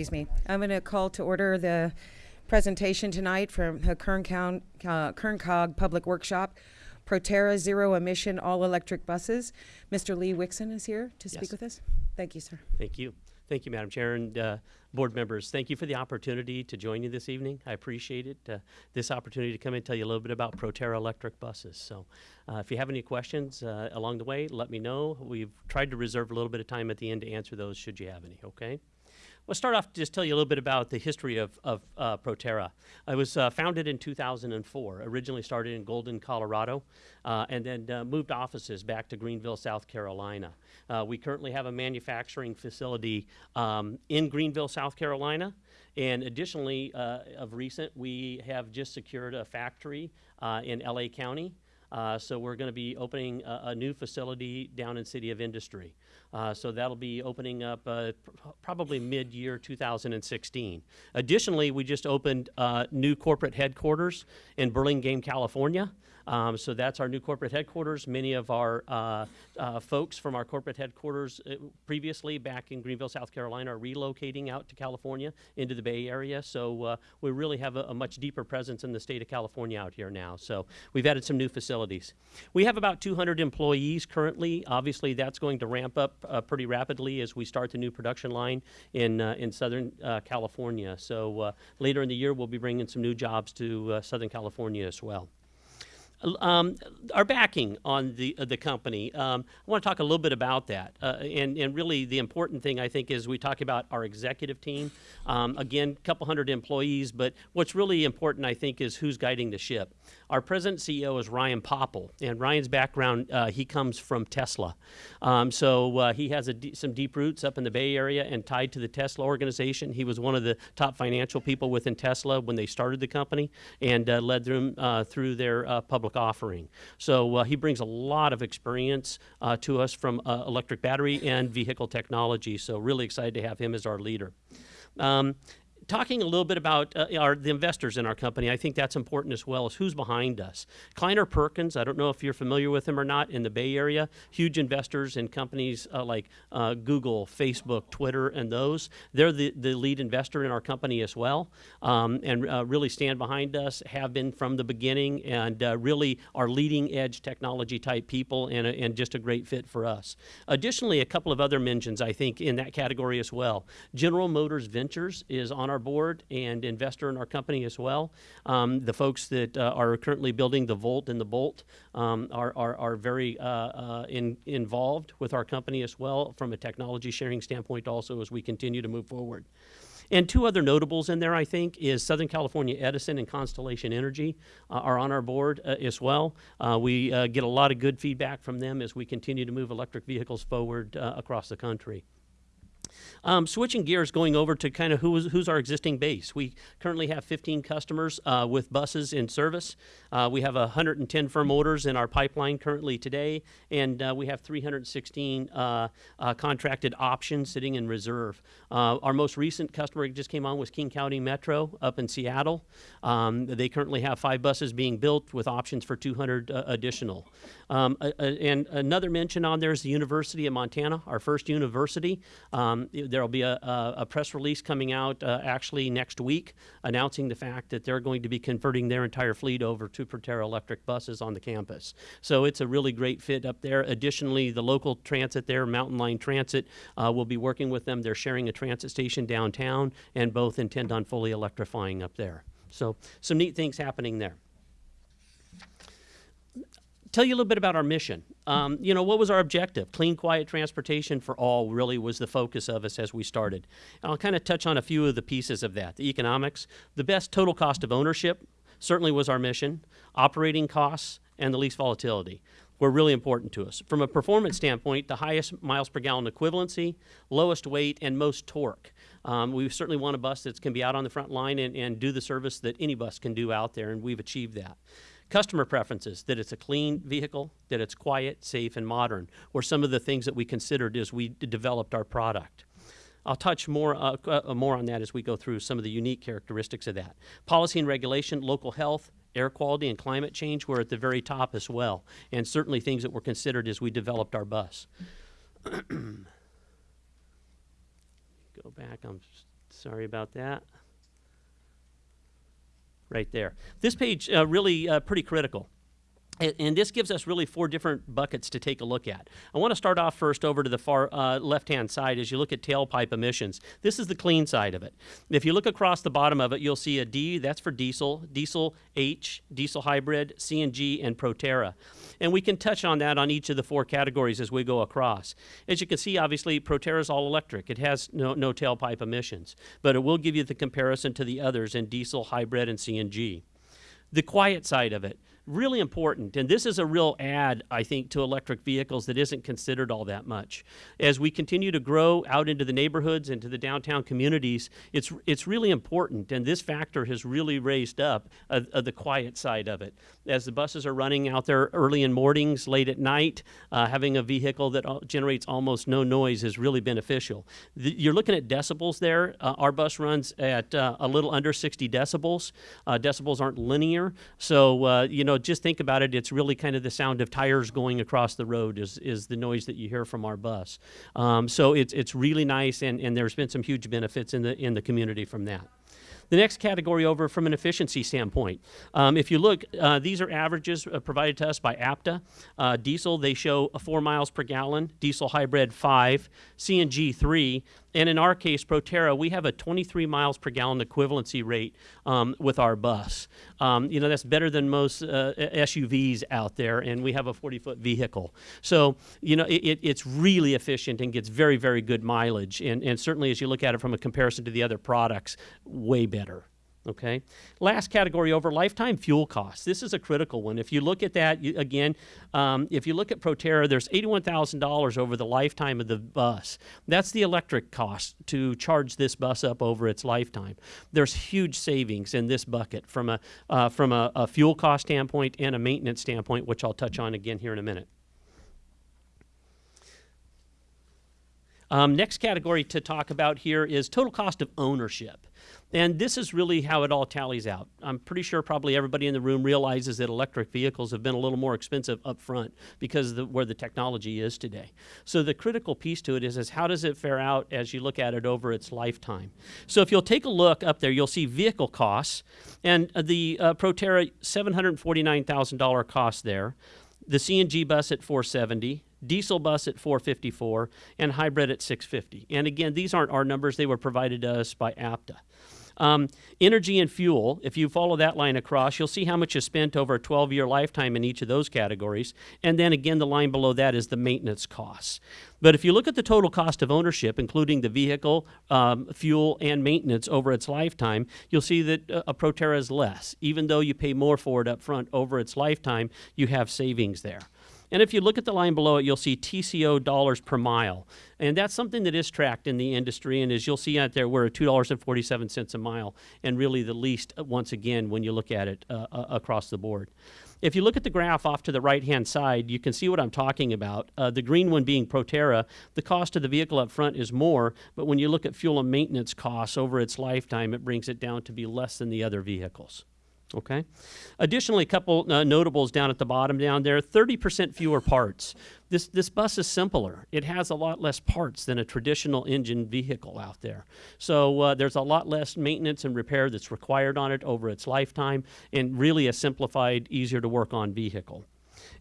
I'm excuse me, I'm going to call to order the presentation tonight from the Kern Count, uh, Kern Cog Public Workshop, Proterra Zero Emission All Electric Buses. Mr. Lee Wixon is here to speak Yes. with us. Thank you, sir. Thank you. Thank you, Madam Chair and uh, board members. Thank you for the opportunity to join you this evening. I appreciate it. Uh, this opportunity to come and tell you a little bit about Proterra electric buses. So, uh, if you have any questions uh, along the way, let me know. We've tried to reserve a little bit of time at the end to answer those should you have any, okay? We'll start off just tell you a little bit about the history of, of uh, Proterra. It was uh, founded in 2004, originally started in Golden, Colorado, uh, and then uh, moved offices back to Greenville, South Carolina. Uh, we currently have a manufacturing facility um, in Greenville, South Carolina, and additionally, uh, of recent, we have just secured a factory in LA County. Uh, so we're going to be opening a, a new facility down in City of Industry. Uh, so that'll be opening up uh, pr- probably mid-year 2016. Additionally, we just opened uh, new corporate headquarters in Burlingame, California. Um, so that's our new corporate headquarters. Many of our uh, uh, folks from our corporate headquarters uh, previously back in Greenville, South Carolina, are relocating out to California into the Bay Area. So uh, we really have a, a much deeper presence in the state of California out here now. So we've added some new facilities. We have about 200 employees currently. Obviously, that's going to ramp up uh, pretty rapidly as we start the new production line in uh, in Southern California. So later in the year, we'll be bringing some new jobs to Southern California as well. Um, our backing on the uh, the company. Um, I want to talk a little bit about that, uh, and and really the important thing I think is we talk about our executive team. Um, again, a couple hundred employees, but what's really important I think is who's guiding the ship. Our president and CEO is Ryan Popple, and Ryan's background uh, he comes from Tesla, um, so uh, he has some deep roots up in the Bay Area and tied to the Tesla organization. He was one of the top financial people within Tesla when they started the company and uh, led them uh, through their uh, public offering. So he brings a lot of experience to us from electric battery and vehicle technology. So really excited to have him as our leader. Um, talking a little bit about uh, our, the investors in our company, I think that's important as well as who's behind us. Kleiner Perkins, I don't know if you're familiar with him or not, in the Bay Area, huge investors in companies uh, like uh, Google, Facebook, Twitter, and those. They're the, the lead investor in our company as well, um, and uh, really stand behind us, have been from the beginning, and uh, really are leading edge technology type people and, a- and just a great fit for us. Additionally, a couple of other mentions, I think, in that category as well. General Motors Ventures is on our board and investor in our company as well. Um, the folks that uh, are currently building the Volt and the Bolt um, are, are, are very uh, uh, in, involved with our company as well from a technology sharing standpoint also as we continue to move forward. And two other notables in there, I think, is Southern California Edison and Constellation Energy uh, are on our board uh, as well. Uh, we uh, get a lot of good feedback from them as we continue to move electric vehicles forward uh, across the country. Um, switching gears, going over to kind of who is, who's our existing base. We currently have 15 customers uh, with buses in service. Uh, we have 110 firm orders in our pipeline currently today, and uh, we have 316 uh, uh, contracted options sitting in reserve. Uh, our most recent customer just came on was King County Metro up in Seattle. Um, they currently have five buses being built with options for 200 uh, additional. Um, and another mention on there is the University of Montana, our first university. Um, there will be a, a, a press release coming out uh, actually next week announcing the fact that they're going to be converting their entire fleet over to Proterra electric buses on the campus. So it's a really great fit up there. Additionally, the local transit there, Mountain Line Transit, uh, will be working with them. They're sharing a transit station downtown and both intend on fully electrifying up there. So some neat things happening there tell you a little bit about our mission. Um, you know, what was our objective? Clean, quiet transportation for all really was the focus of us as we started. And I'll kind of touch on a few of the pieces of that. The economics, the best total cost of ownership certainly was our mission, operating costs, and the least volatility were really important to us. From a performance standpoint, the highest miles per gallon equivalency, lowest weight, and most torque. Um, we certainly want a bus that can be out on the front line and, and do the service that any bus can do out there, and we've achieved that. Customer preferences, that it's a clean vehicle, that it's quiet, safe, and modern, were some of the things that we considered as we developed our product. I'll touch more, uh, uh, more on that as we go through some of the unique characteristics of that. Policy and regulation, local health, air quality, and climate change were at the very top as well, and certainly things that were considered as we developed our bus. go back. I'm sorry about that. Right there. This page uh, really uh, pretty critical. And this gives us really four different buckets to take a look at. I want to start off first over to the far uh, left-hand side as you look at tailpipe emissions. This is the clean side of it. If you look across the bottom of it, you'll see a D, that's for diesel, diesel H, diesel hybrid, CNG, and Proterra. And we can touch on that on each of the four categories as we go across. As you can see, obviously, Proterra is all electric. It has no, no tailpipe emissions, but it will give you the comparison to the others in diesel, hybrid, and CNG the quiet side of it really important. And this is a real add i think to electric vehicles that isn't considered all that much. As we continue to grow out into the neighborhoods into the downtown communities it's it's really important. And this factor has really raised up uh, uh, the quiet side of it. As the buses are running out there early in mornings late at night uh, having a vehicle that generates almost no noise is really beneficial. The, you're looking at decibels there. Uh, our bus runs at uh, a little under 60 decibels. Uh, decibels aren't linear. So you know just think about it it's really kind of the sound of tires going across the road is, is the noise that you hear from our bus um, so it's, it's really nice and, and there's been some huge benefits in the in the community from that the next category over from an efficiency standpoint. Um, if you look, uh, these are averages uh, provided to us by APTA. Uh, diesel, they show a four miles per gallon. Diesel hybrid, five. CNG, three. And in our case, Proterra, we have a 23 miles per gallon equivalency rate um, with our bus. Um, you know, that's better than most uh, SUVs out there, and we have a 40 foot vehicle. So, you know, it, it's really efficient and gets very, very good mileage. And, and certainly, as you look at it from a comparison to the other products, way better. Okay. Last category over lifetime fuel costs. This is a critical one. If you look at that you, again, um, if you look at Proterra, there's eighty-one thousand dollars over the lifetime of the bus. That's the electric cost to charge this bus up over its lifetime. There's huge savings in this bucket from a uh, from a, a fuel cost standpoint and a maintenance standpoint, which I'll touch on again here in a minute. Um, next category to talk about here is total cost of ownership. And this is really how it all tallies out. I'm pretty sure probably everybody in the room realizes that electric vehicles have been a little more expensive up front because of the, where the technology is today. So the critical piece to it is, is how does it fare out as you look at it over its lifetime? So if you'll take a look up there, you'll see vehicle costs. And uh, the uh, Proterra, $749,000 cost there. The CNG bus at 470 diesel bus at 454 and hybrid at 650 and again these aren't our numbers they were provided to us by APTA um, energy and fuel, if you follow that line across, you'll see how much is spent over a 12 year lifetime in each of those categories. And then again, the line below that is the maintenance costs. But if you look at the total cost of ownership, including the vehicle, um, fuel, and maintenance over its lifetime, you'll see that uh, a Proterra is less. Even though you pay more for it up front over its lifetime, you have savings there. And if you look at the line below it, you'll see TCO dollars per mile. And that's something that is tracked in the industry. And as you'll see out there, we're at $2.47 a mile, and really the least, uh, once again, when you look at it uh, uh, across the board. If you look at the graph off to the right hand side, you can see what I'm talking about. Uh, the green one being Proterra, the cost of the vehicle up front is more, but when you look at fuel and maintenance costs over its lifetime, it brings it down to be less than the other vehicles. Okay. Additionally, a couple uh, notables down at the bottom down there 30% fewer parts. This, this bus is simpler. It has a lot less parts than a traditional engine vehicle out there. So uh, there's a lot less maintenance and repair that's required on it over its lifetime, and really a simplified, easier to work on vehicle.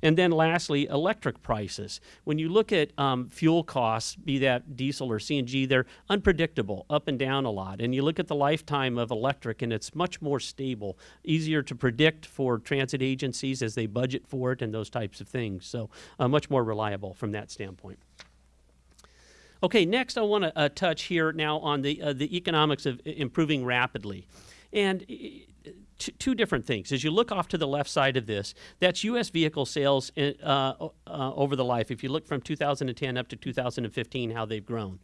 And then lastly, electric prices. When you look at um, fuel costs, be that diesel or CNG, they're unpredictable, up and down a lot. And you look at the lifetime of electric, and it's much more stable, easier to predict for transit agencies as they budget for it and those types of things. So, uh, much more reliable from that standpoint. Okay, next I want to uh, touch here now on the uh, the economics of improving rapidly, and two different things. As you look off to the left side of this, that's U.S. vehicle sales in, uh, uh, over the life. If you look from 2010 up to 2015, how they've grown.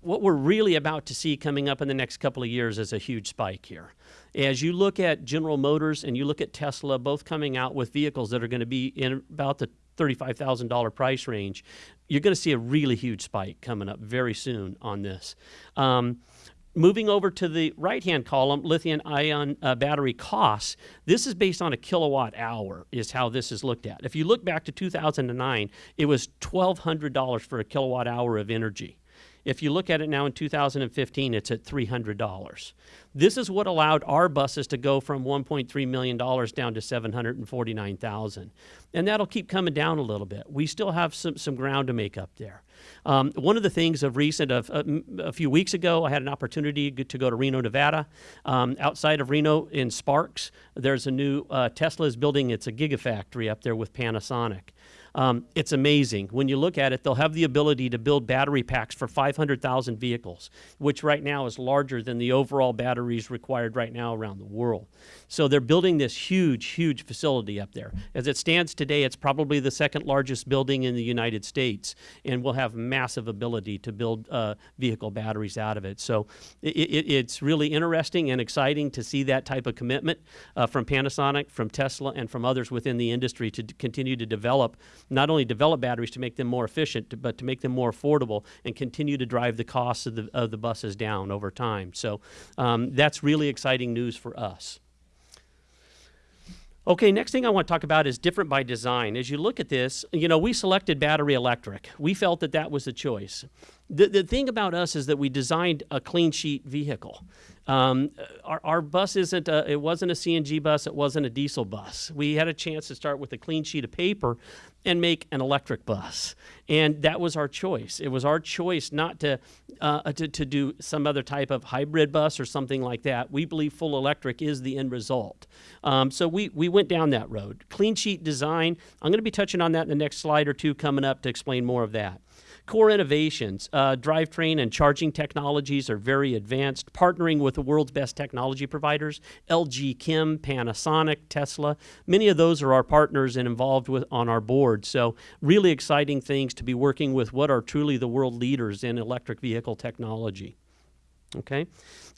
What we're really about to see coming up in the next couple of years is a huge spike here. As you look at General Motors and you look at Tesla, both coming out with vehicles that are going to be in about the $35,000 price range, you're going to see a really huge spike coming up very soon on this. Um, moving over to the right hand column, lithium ion uh, battery costs, this is based on a kilowatt hour, is how this is looked at. If you look back to 2009, it was $1,200 for a kilowatt hour of energy. If you look at it now in 2015, it's at $300. This is what allowed our buses to go from $1.3 million down to 749,000. And that'll keep coming down a little bit. We still have some, some ground to make up there. Um, one of the things of recent, of, uh, a few weeks ago, I had an opportunity to go to Reno, Nevada. Um, outside of Reno in Sparks, there's a new uh, Tesla is building. It's a gigafactory up there with Panasonic. Um, it's amazing. When you look at it, they'll have the ability to build battery packs for 500,000 vehicles, which right now is larger than the overall batteries required right now around the world. So they're building this huge, huge facility up there. As it stands today, it's probably the second largest building in the United States, and will have massive ability to build uh, vehicle batteries out of it. So it, it, it's really interesting and exciting to see that type of commitment uh, from Panasonic, from Tesla, and from others within the industry to continue to develop, not only develop batteries to make them more efficient, but to make them more affordable and continue to drive the costs of the, of the buses down over time. So um, that's really exciting news for us. Okay, next thing I want to talk about is different by design. As you look at this, you know, we selected battery electric. We felt that that was the choice. The, the thing about us is that we designed a clean sheet vehicle. Um, our, our bus isn't a, it wasn't a CNG bus, it wasn't a diesel bus. We had a chance to start with a clean sheet of paper and make an electric bus. And that was our choice. It was our choice not to, uh, to, to do some other type of hybrid bus or something like that. We believe full electric is the end result. Um, so we, we went down that road. Clean sheet design, I'm going to be touching on that in the next slide or two coming up to explain more of that. Core innovations, uh, drivetrain and charging technologies are very advanced, partnering with the world's best technology providers, LG Chem, Panasonic, Tesla. Many of those are our partners and involved with on our board. So really exciting things to be working with what are truly the world leaders in electric vehicle technology. Okay.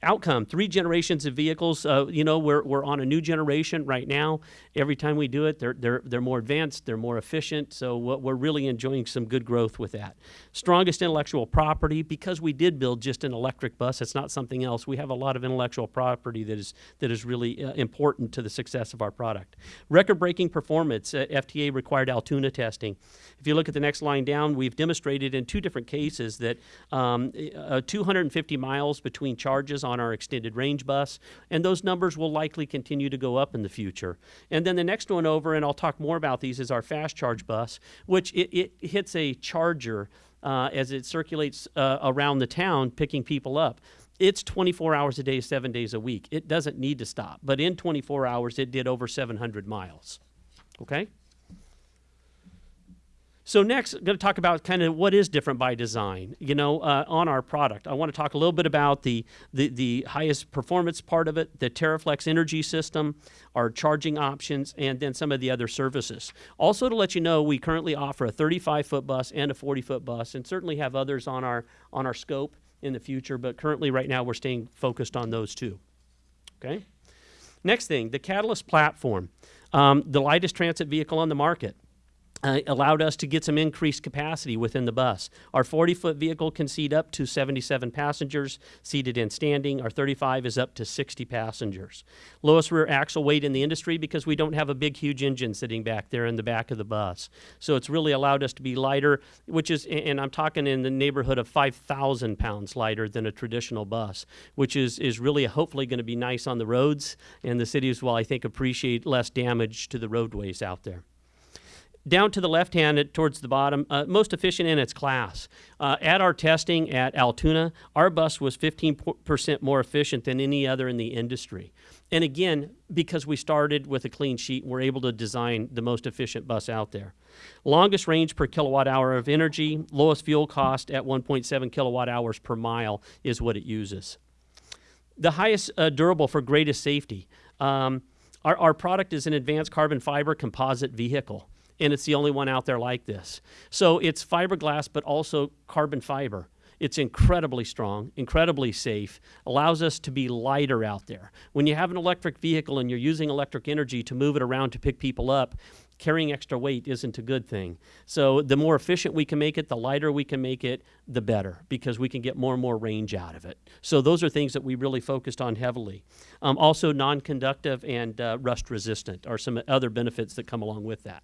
Outcome three generations of vehicles. Uh, you know, we're, we're on a new generation right now. Every time we do it, they're, they're, they're more advanced, they're more efficient. So we're really enjoying some good growth with that. Strongest intellectual property because we did build just an electric bus. It's not something else. We have a lot of intellectual property that is, that is really uh, important to the success of our product. Record breaking performance, uh, FTA required Altoona testing. If you look at the next line down, we've demonstrated in two different cases that um, uh, 250 miles between charges on our extended range bus, and those numbers will likely continue to go up in the future. And then the next one over, and I'll talk more about these, is our fast charge bus, which it, it hits a charger uh, as it circulates uh, around the town, picking people up. It's 24 hours a day, seven days a week. It doesn't need to stop, but in 24 hours, it did over 700 miles. Okay? So next, I'm going to talk about kind of what is different by design, you know, uh, on our product. I want to talk a little bit about the, the, the highest performance part of it, the TerraFlex energy system, our charging options, and then some of the other services. Also to let you know, we currently offer a 35-foot bus and a 40-foot bus, and certainly have others on our, on our scope in the future, but currently right now we're staying focused on those two. Okay? Next thing, the Catalyst platform, um, the lightest transit vehicle on the market. Uh, allowed us to get some increased capacity within the bus. Our 40 foot vehicle can seat up to 77 passengers seated and standing. Our 35 is up to 60 passengers. Lowest rear axle weight in the industry because we don't have a big, huge engine sitting back there in the back of the bus. So it's really allowed us to be lighter, which is, and I'm talking in the neighborhood of 5,000 pounds lighter than a traditional bus, which is, is really hopefully going to be nice on the roads. And the cities will, I think, appreciate less damage to the roadways out there down to the left hand towards the bottom, uh, most efficient in its class. Uh, at our testing at Altoona, our bus was 15% more efficient than any other in the industry. And again, because we started with a clean sheet, we're able to design the most efficient bus out there. Longest range per kilowatt hour of energy, lowest fuel cost at 1.7 kilowatt hours per mile is what it uses the highest uh, durable for greatest safety. Um, our, our product is an advanced carbon fiber composite vehicle, and it's the only one out there like this. So it's fiberglass, but also carbon fiber. It's incredibly strong, incredibly safe, allows us to be lighter out there. When you have an electric vehicle and you're using electric energy to move it around to pick people up, carrying extra weight isn't a good thing. So the more efficient we can make it, the lighter we can make it, the better, because we can get more and more range out of it. So those are things that we really focused on heavily. Um, also, non-conductive and uh, rust resistant are some other benefits that come along with that.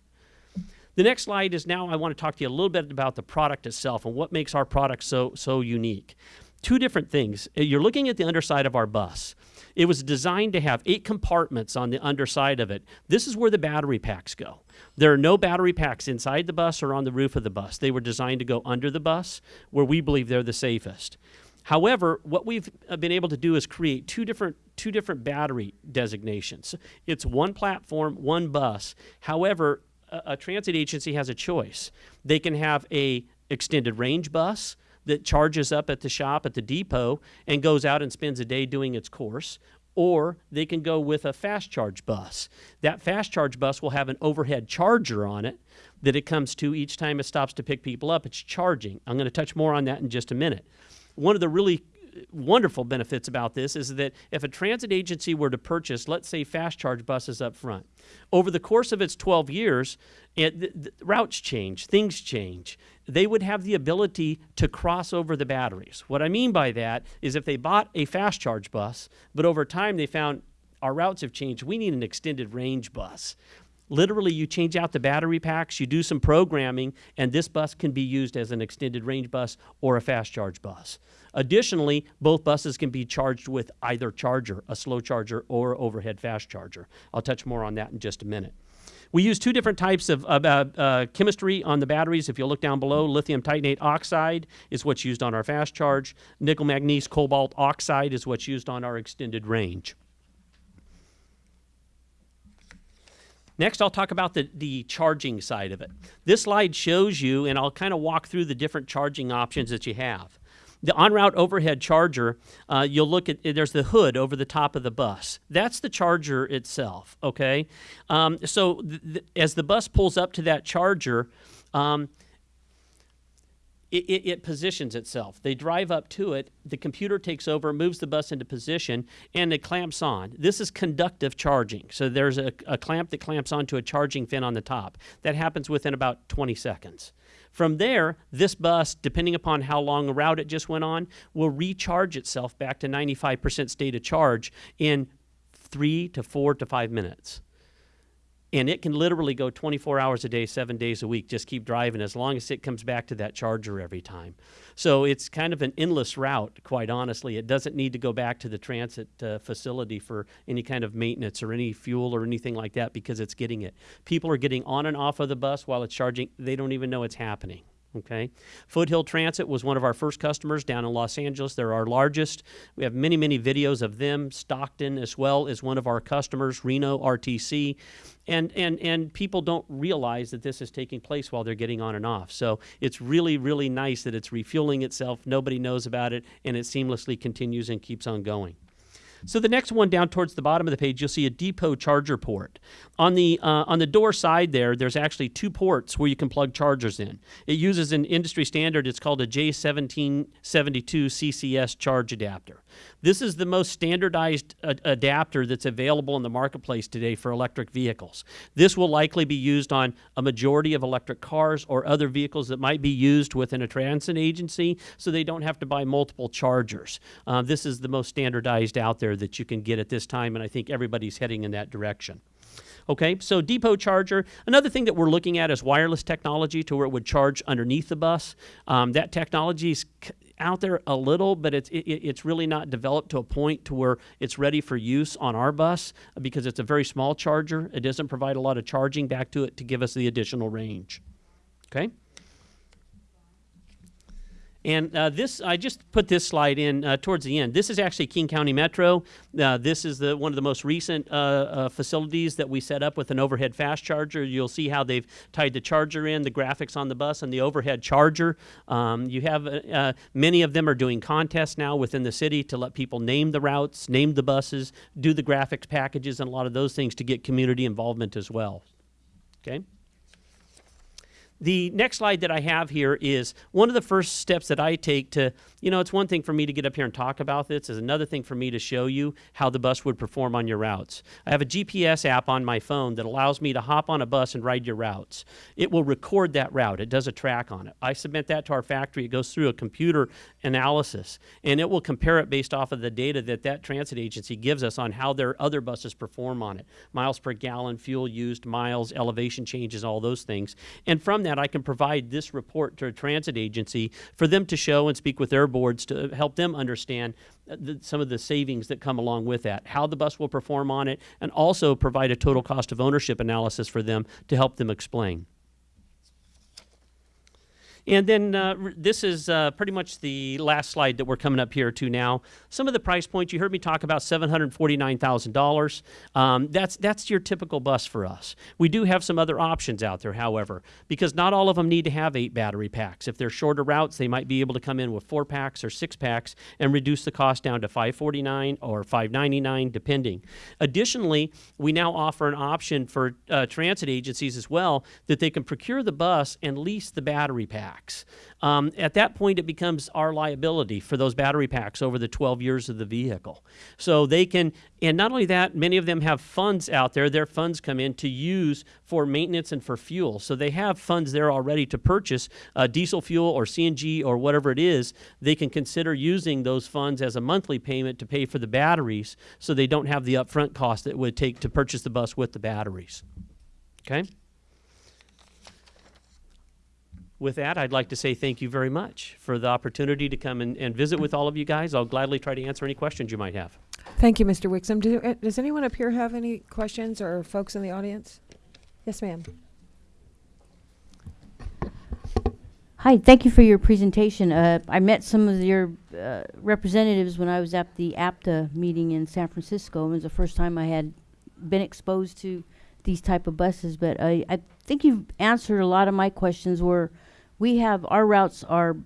The next slide is now I want to talk to you a little bit about the product itself and what makes our product so so unique. Two different things. Uh, You're looking at the underside of our bus. It was designed to have eight compartments on the underside of it. This is where the battery packs go. There are no battery packs inside the bus or on the roof of the bus. They were designed to go under the bus, where we believe they're the safest. However, what we've uh, been able to do is create two different two different battery designations. It's one platform, one bus. However, a, transit agency has a choice. They can have a extended range bus that charges up at the shop at the depot and goes out and spends a day doing its course or they can go with a fast charge bus. That fast charge bus will have an overhead charger on it that it comes to each time it stops to pick people up. It's charging. I'm going to touch more on that in just a minute. One of the really wonderful benefits about this is that if a transit agency were to purchase, let's say, fast charge buses up front, over the course of its 12 years, it, routes change, things change. They would have the ability to cross over the batteries. What I mean by that is if they bought a fast charge bus, but over time they found our routes have changed, we need an extended range bus. Literally, you change out the battery packs, you do some programming, and this bus can be used as an extended range bus or a fast charge bus. Additionally, both buses can be charged with either charger, a slow charger or overhead fast charger. I'll touch more on that in just a minute. We use two different types of uh, uh, chemistry on the batteries. If you look down below, lithium titanate oxide is what's used on our fast charge. Nickel manganese cobalt oxide is what's used on our extended range. Next, I'll talk about the, the charging side of it. This slide shows you, and I'll kind of walk through the different charging options that you have. The on route overhead charger, uh, you'll look at there's the hood over the top of the bus. That's the charger itself. Okay, um, so th- th- as the bus pulls up to that charger. Um, it, it, it, positions itself. They drive up to it, the computer takes over, moves the bus into position, and it clamps on. This is conductive charging. So there's a, a clamp that clamps onto a charging fin on the top. That happens within about 20 seconds. From there, this bus, depending upon how long a route it just went on, will recharge itself back to 95% state of charge in three to four to five minutes and it can literally go 24 hours a day, seven days a week. Just keep driving as long as it comes back to that charger every time. So it's kind of an endless route, quite honestly. It doesn't need to go back to the transit uh, facility for any kind of maintenance or any fuel or anything like that because it's getting it. People are getting on and off of the bus while it's charging. They don't even know it's happening. Okay. Foothill Transit was one of our first customers down in Los Angeles. They're our largest. We have many, many videos of them. Stockton, as well, is one of our customers, Reno RTC. And, and, and people don't realize that this is taking place while they're getting on and off. So it's really, really nice that it's refueling itself. Nobody knows about it, and it seamlessly continues and keeps on going. So the next one down towards the bottom of the page, you'll see a depot charger port. On the uh, on the door side there, there's actually two ports where you can plug chargers in. It uses an industry standard. It's called a J1772 CCS charge adapter. This is the most standardized uh, adapter that's available in the marketplace today for electric vehicles. This will likely be used on a majority of electric cars or other vehicles that might be used within a transit agency, so they don't have to buy multiple chargers. Uh, this is the most standardized out there that you can get at this time, and I think everybody's heading in that direction. Okay, so depot charger. Another thing that we're looking at is wireless technology to where it would charge underneath the bus. Um, that technology is out there a little, but it's it, it's really not developed to a point to where it's ready for use on our bus because it's a very small charger. It doesn't provide a lot of charging back to it to give us the additional range. Okay. And uh, this, I just put this slide in uh, towards the end. This is actually King County Metro. Uh, this is the one of the most recent uh, uh, facilities that we set up with an overhead fast charger. You'll see how they've tied the charger in, the graphics on the bus, and the overhead charger. Um, you have uh, many of them are doing contests now within the city to let people name the routes, name the buses, do the graphics packages, and a lot of those things to get community involvement as well. Okay. The next slide that I have here is one of the first steps that I take to, you know, it's one thing for me to get up here and talk about this, is another thing for me to show you how the bus would perform on your routes. I have a GPS app on my phone that allows me to hop on a bus and ride your routes. It will record that route, it does a track on it. I submit that to our factory, it goes through a computer analysis, and it will compare it based off of the data that that transit agency gives us on how their other buses perform on it miles per gallon, fuel used, miles, elevation changes, all those things. And from that, I can provide this report to a transit agency for them to show and speak with their boards to help them understand uh, the, some of the savings that come along with that, how the bus will perform on it, and also provide a total cost of ownership analysis for them to help them explain. And then uh, this is uh, pretty much the last slide that we're coming up here to now. Some of the price points you heard me talk about seven hundred forty-nine thousand dollars. Um, that's that's your typical bus for us. We do have some other options out there, however, because not all of them need to have eight battery packs. If they're shorter routes, they might be able to come in with four packs or six packs and reduce the cost down to five forty-nine or five ninety-nine, depending. Additionally, we now offer an option for uh, transit agencies as well that they can procure the bus and lease the battery packs. Um, at that point, it becomes our liability for those battery packs over the 12 years of the vehicle. So they can, and not only that, many of them have funds out there. Their funds come in to use for maintenance and for fuel. So they have funds there already to purchase uh, diesel fuel or CNG or whatever it is. They can consider using those funds as a monthly payment to pay for the batteries so they don't have the upfront cost that it would take to purchase the bus with the batteries. Okay? With that, I'd like to say thank you very much for the opportunity to come and, and visit with all of you guys. I'll gladly try to answer any questions you might have. Thank you, Mr. Wixom. Do, uh, does anyone up here have any questions or folks in the audience? Yes, ma'am. Hi, thank you for your presentation. Uh, I met some of your uh, representatives when I was at the APTA meeting in San Francisco. It was the first time I had been exposed to these type of buses, but I, I think you've answered a lot of my questions where we have, our routes are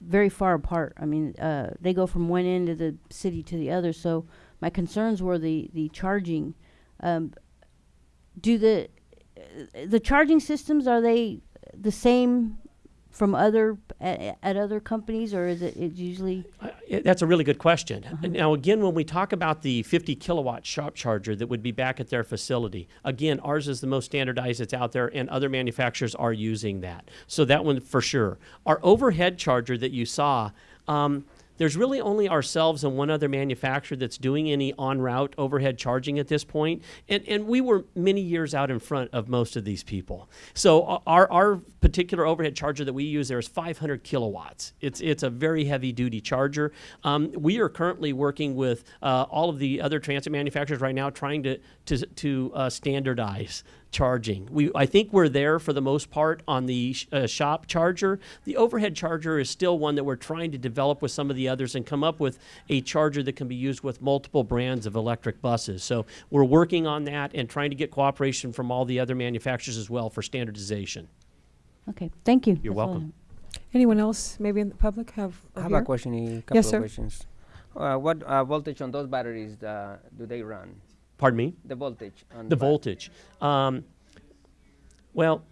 very far apart. I mean, uh, they go from one end of the city to the other, so my concerns were the, the charging. Um, do the, uh, the charging systems, are they the same from other at, at other companies, or is it it's usually? Uh, That's a really good question. Now, again, when we talk about the 50 kilowatt shop charger that would be back at their facility, again, ours is the most standardized that's out there, and other manufacturers are using that. So that one for sure. Our overhead charger that you saw. Um, there's really only ourselves and one other manufacturer that's doing any on route overhead charging at this point. And, and we were many years out in front of most of these people. So uh, our, our particular overhead charger that we use there is 500 kilowatts. It's, it's a very heavy duty charger. Um, we are currently working with uh, all of the other transit manufacturers right now trying to, to, to uh, standardize charging. We, I think we're there for the most part on the sh- uh, shop charger. The overhead charger is still one that we're trying to develop with some of the others and come up with a charger that can be used with multiple brands of electric buses. So we're working on that and trying to get cooperation from all the other manufacturers as well for standardization. Okay, thank you. You're That's welcome. Anyone else, maybe in the public, have? I or have here? a question, a couple Yes, of sir. questions. Uh, what uh, voltage on those batteries uh, do they run? Pardon me? The voltage on The voltage. Um, well,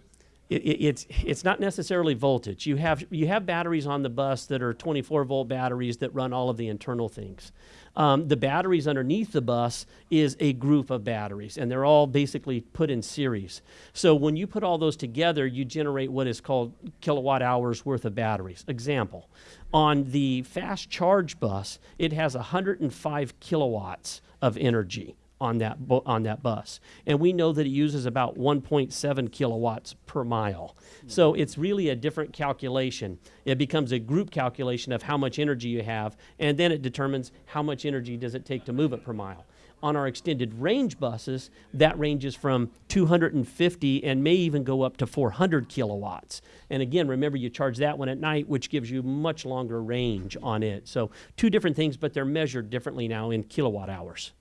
it, it, it's it's not necessarily voltage. You have you have batteries on the bus that are 24 volt batteries that run all of the internal things. Um, the batteries underneath the bus is a group of batteries, and they're all basically put in series. So when you put all those together, you generate what is called kilowatt hours worth of batteries. Example, on the fast charge bus, it has 105 kilowatts of energy on that on that bus, and we know that it uses about 1.7 kilowatts per mile. So it's really a different calculation. It becomes a group calculation of how much energy you have, and then it determines how much energy does it take to move it per mile. On our extended range buses, that ranges from 250 and may even go up to 400 kilowatts. And again, remember you charge that one at night, which gives you much longer range on it. So two different things, but they're measured differently now in kilowatt hours.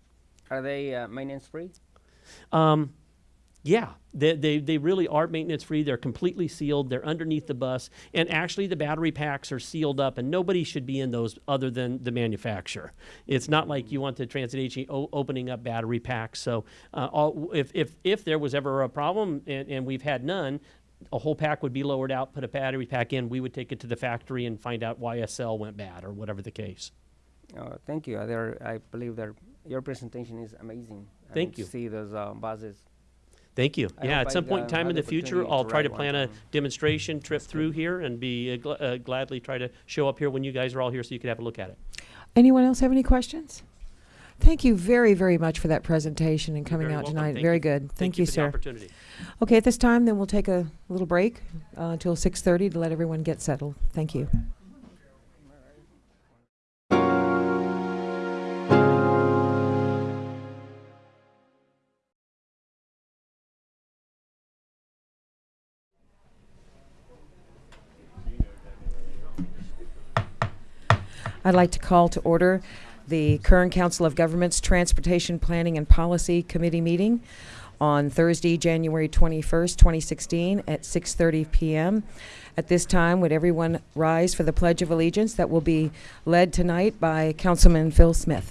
Are they uh, maintenance free? Um, yeah, they, they, they really are maintenance free. They're completely sealed. They're underneath the bus. And actually, the battery packs are sealed up, and nobody should be in those other than the manufacturer. It's not like you want the transit agency opening up battery packs. So, uh, all, if, if, if there was ever a problem, and, and we've had none, a whole pack would be lowered out, put a battery pack in, we would take it to the factory and find out why a cell went bad or whatever the case. Uh, thank you. Uh, there, I believe that your presentation is amazing. Thank don't you. See those uh, buses. Thank you. I Yeah, hope at I some point in time in the the future, I'll try to ride one plan a demonstration trip through here and be uh, gl- uh, gladly try to show up here when you guys are all here so you can have a look at it. Anyone else have any questions? Thank you very, very much for that presentation and coming out welcome. tonight. Thank Very you. good. Thank, you, for the sir. opportunity. Okay, at this time, then we'll take a little break uh, until 6:30 to let everyone get settled. Thank you. I'd like to call to order the Kern Council of Governments Transportation Planning and Policy Committee meeting on Thursday, January 21st, 2016, at 6:30 PM. At this time, would everyone rise for the Pledge of Allegiance that will be led tonight by Councilman Phil Smith?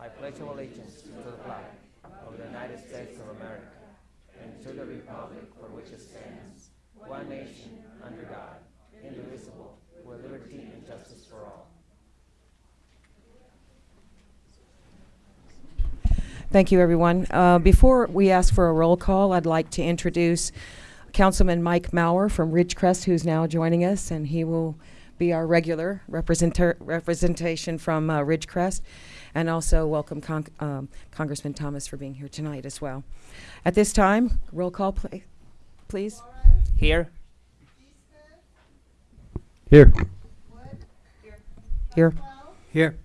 I pledge allegiance to the flag of the United States of America and to the republic for which it stands, one nation, under God, indivisible, with liberty and justice for all. Thank you, everyone. Uh, Before we ask for a roll call, I'd like to introduce Councilman Mike Mauer from Ridgecrest, who's now joining us, and he will be our regular representer- representation from uh, Ridgecrest. And also welcome Con- um, Congressman Thomas for being here tonight as well. At this time, roll call, pla- please. Here. Here. Here. Here.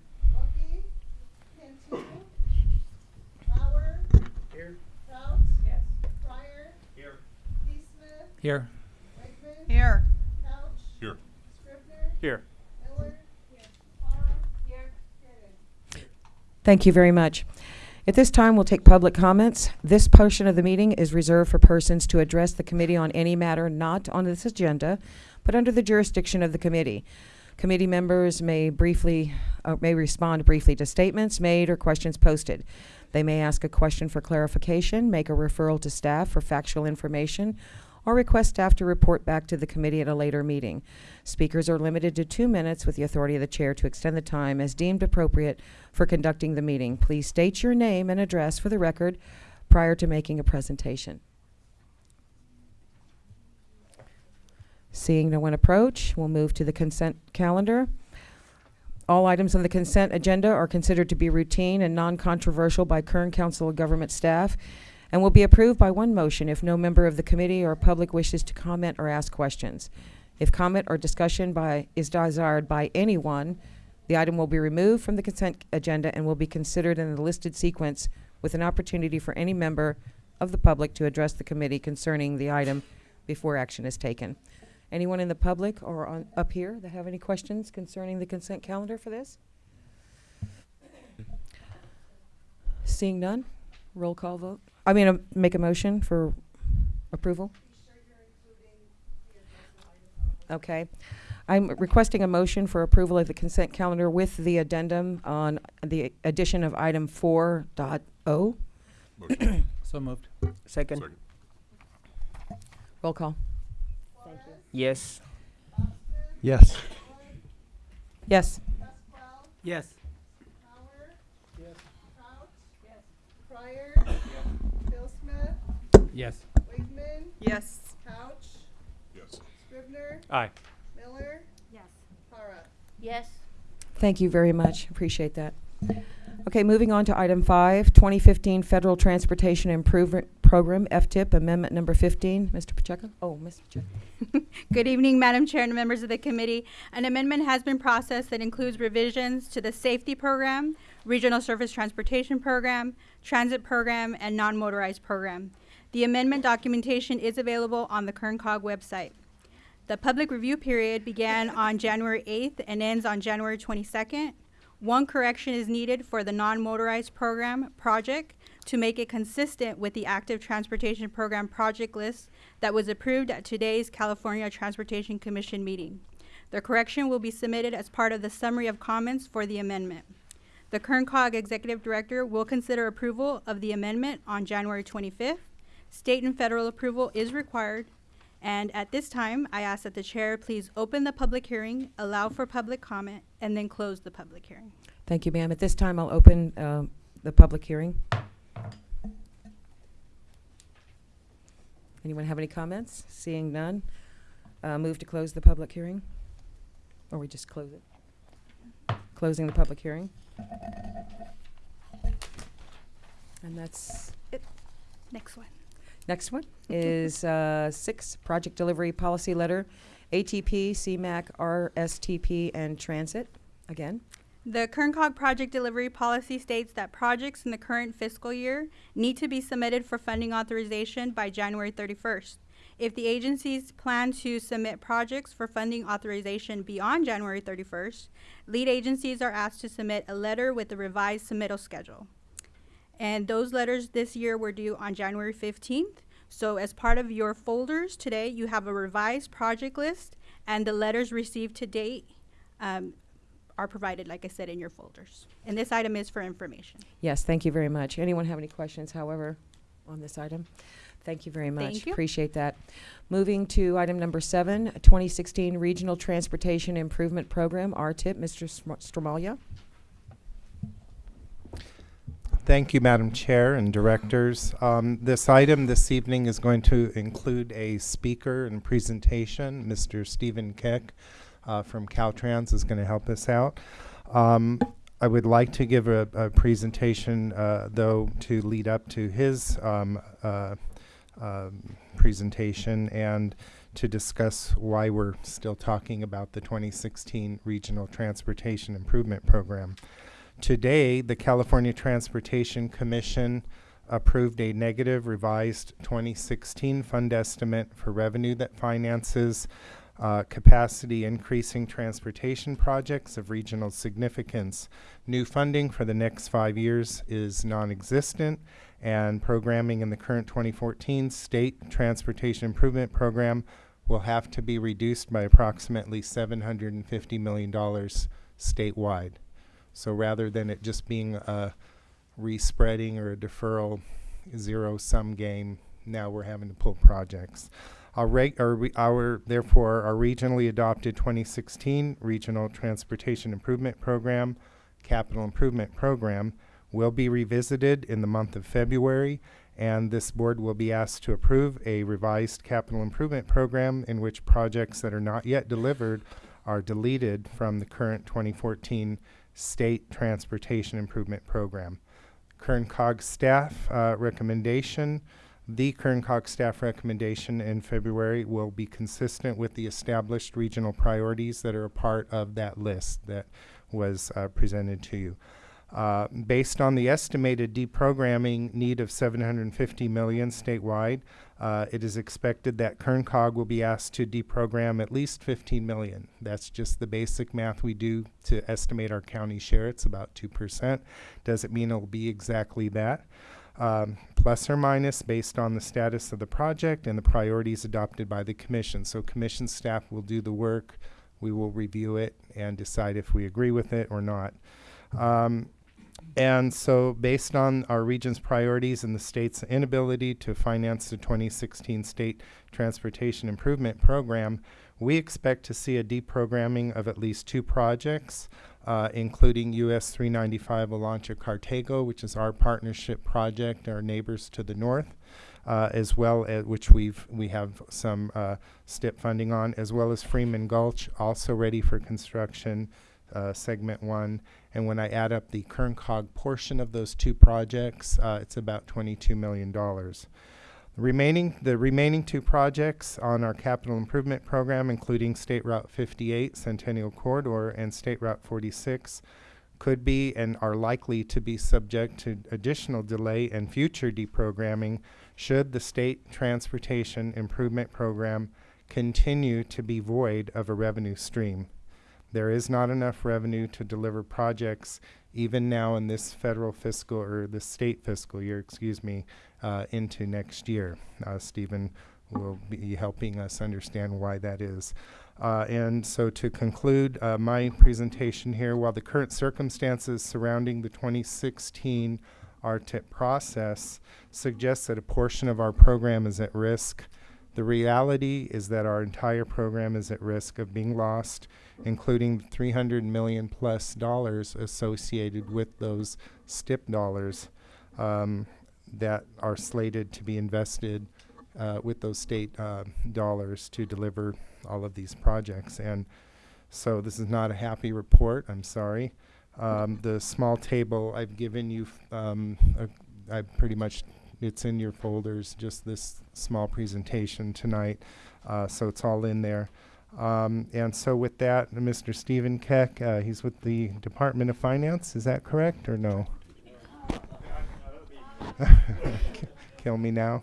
Here. Wakeman. Here. Couch. Here. Scrivener. Here. Miller. Here. Parra. Here. Cannon. Thank you very much. At this time, we'll take public comments. This portion of the meeting is reserved for persons to address the committee on any matter not on this agenda, but under the jurisdiction of the committee. Committee members may briefly, uh, may respond briefly to statements made or questions posted. They may ask a question for clarification, make a referral to staff for factual information, or request staff to report back to the committee at a later meeting. Speakers are limited to two minutes with the authority of the chair to extend the time as deemed appropriate for conducting the meeting. Please state your name and address for the record prior to making a presentation. Seeing no one approach, we'll move to the consent calendar. All items on the consent agenda are considered to be routine and non-controversial by Kern Council of Government staff and will be approved by one motion if no member of the committee or public wishes to comment or ask questions. If comment or discussion by, is desired by anyone, the item will be removed from the consent agenda and will be considered in the listed sequence with an opportunity for any member of the public to address the committee concerning the item before action is taken. Anyone in the public or on, up here that have any questions concerning the consent calendar for this? Seeing none, roll call vote. I mean, uh, make a motion for approval? Okay. I'm requesting a motion for approval of the consent calendar with the addendum on the addition of item four dot O. So moved. Second. Roll call. Yes. Yes. Yes. Yes. Bauer. Yes. Crouch. Yes. Pryor. Bill Smith, Yes. Wakeman, Yes. Couch. Yes. Scrivener, Aye. Miller. Yes. Parra. Yes. Thank you very much. Appreciate that. Okay, moving on to item five, 2015 Federal Transportation Improvement Program, FTIP, Amendment Number 15. Mr. Pacheco? Oh, Ms. Pacheco. Good evening, Madam Chair and members of the committee. An amendment has been processed that includes revisions to the safety program, regional surface transportation program, transit program, and non-motorized program. The amendment documentation is available on the Kern Cog website. The public review period began on January 8th and ends on January 22nd. One correction is needed for the non-motorized program project to make it consistent with the active transportation program project list that was approved at today's California Transportation Commission meeting. The correction will be submitted as part of the summary of comments for the amendment. The Kern Cog Executive Director will consider approval of the amendment on January 25th. State and federal approval is required. And at this time, I ask that the chair please open the public hearing, allow for public comment, and then close the public hearing. Thank you, ma'am. At this time, I'll open um, the public hearing. Anyone have any comments? Seeing none, uh, move to close the public hearing? Or we just close it? Closing the public hearing? And that's it. Next one. Next one is uh, six, project delivery policy letter, ATP, CMAQ, RSTP, and transit. Again, The Kern Cog project delivery policy states that projects in the current fiscal year need to be submitted for funding authorization by January 31st. If the agencies plan to submit projects for funding authorization beyond January 31st, lead agencies are asked to submit a letter with the revised submittal schedule. And those letters this year were due on January 15th. So as part of your folders today, you have a revised project list and the letters received to date um, are provided, like I said, in your folders. And this item is for information. yes, thank you very much. Anyone have any questions, however, on this item? Thank you very much. Thank you. Appreciate that. Moving to item number seven, 2016 Regional Transportation Improvement Program, RTIP, Mr. Stramaglia. Thank you, Madam Chair and Directors. Um, This item this evening is going to include a speaker and presentation. Mr. Stephen Keck uh, from Caltrans is going to help us out. Um, I would like to give a a presentation, uh, though, to lead up to his um, uh, um, presentation and to discuss why we're still talking about the 2016 Regional Transportation Improvement Program. Today, the California Transportation Commission approved a negative revised 2016 fund estimate for revenue that finances uh, capacity increasing transportation projects of regional significance. New funding for the next five years is non-existent, and programming in the current 2014 State Transportation Improvement Program will have to be reduced by approximately $750 million statewide. So rather than it just being a respreading or a deferral zero sum game, now we're having to pull projects. Our, reg- our, our therefore our regionally adopted 2016 Regional Transportation Improvement Program, Capital Improvement Program, will be revisited in the month of February, and this board will be asked to approve a revised capital improvement program in which projects that are not yet delivered are deleted from the current 2014 State Transportation Improvement Program. Kern Cog staff uh, recommendation, the Kern Cog staff recommendation in February will be consistent with the established regional priorities that are a part of that list that was uh, presented to you. Uh, based on the estimated deprogramming need of 750 million statewide, uh, it is expected that KernCog will be asked to deprogram at least 15 million. That's just the basic math we do to estimate our county share. It's about 2%. Doesn't mean it'll be exactly that. Um, plus or minus based on the status of the project and the priorities adopted by the commission. So commission staff will do the work. We will review it and decide if we agree with it or not. Um, and so, based on our region's priorities and the state's inability to finance the 2016 State Transportation Improvement Program, we expect to see a deprogramming of at least two projects, uh, including US 395 Olancha Cartago, which is our partnership project, our neighbors to the north, uh, as well as which we've we have some uh, STIP funding on, as well as Freeman Gulch, also ready for construction, uh, segment one. And when I add up the Kern Cog portion of those two projects, uh, it's about $22 million. Remaining, the remaining two projects on our capital improvement program, including State Route 58 Centennial Corridor and State Route 46, could be and are likely to be subject to additional delay and future deprogramming should the State Transportation Improvement Program continue to be void of a revenue stream. There is not enough revenue to deliver projects even now in this federal fiscal or the state fiscal year, excuse me, uh, into next year. Uh, Stephen will be helping us understand why that is. Uh, and so to conclude uh, my presentation here, while the current circumstances surrounding the 2016 RTIP process suggests that a portion of our program is at risk, the reality is that our entire program is at risk of being lost, including 300 million plus dollars associated with those STIP dollars um, that are slated to be invested uh, with those state uh, dollars to deliver all of these projects. And so this is not a happy report. I'm sorry. Um, the small table I've given you, um, I pretty much it's in your folders. Just this small presentation tonight, uh, so it's all in there. Um, and so with that, Mr. Stephen Keck, uh, he's with the Department of Finance. Is that correct or no? Kill me now?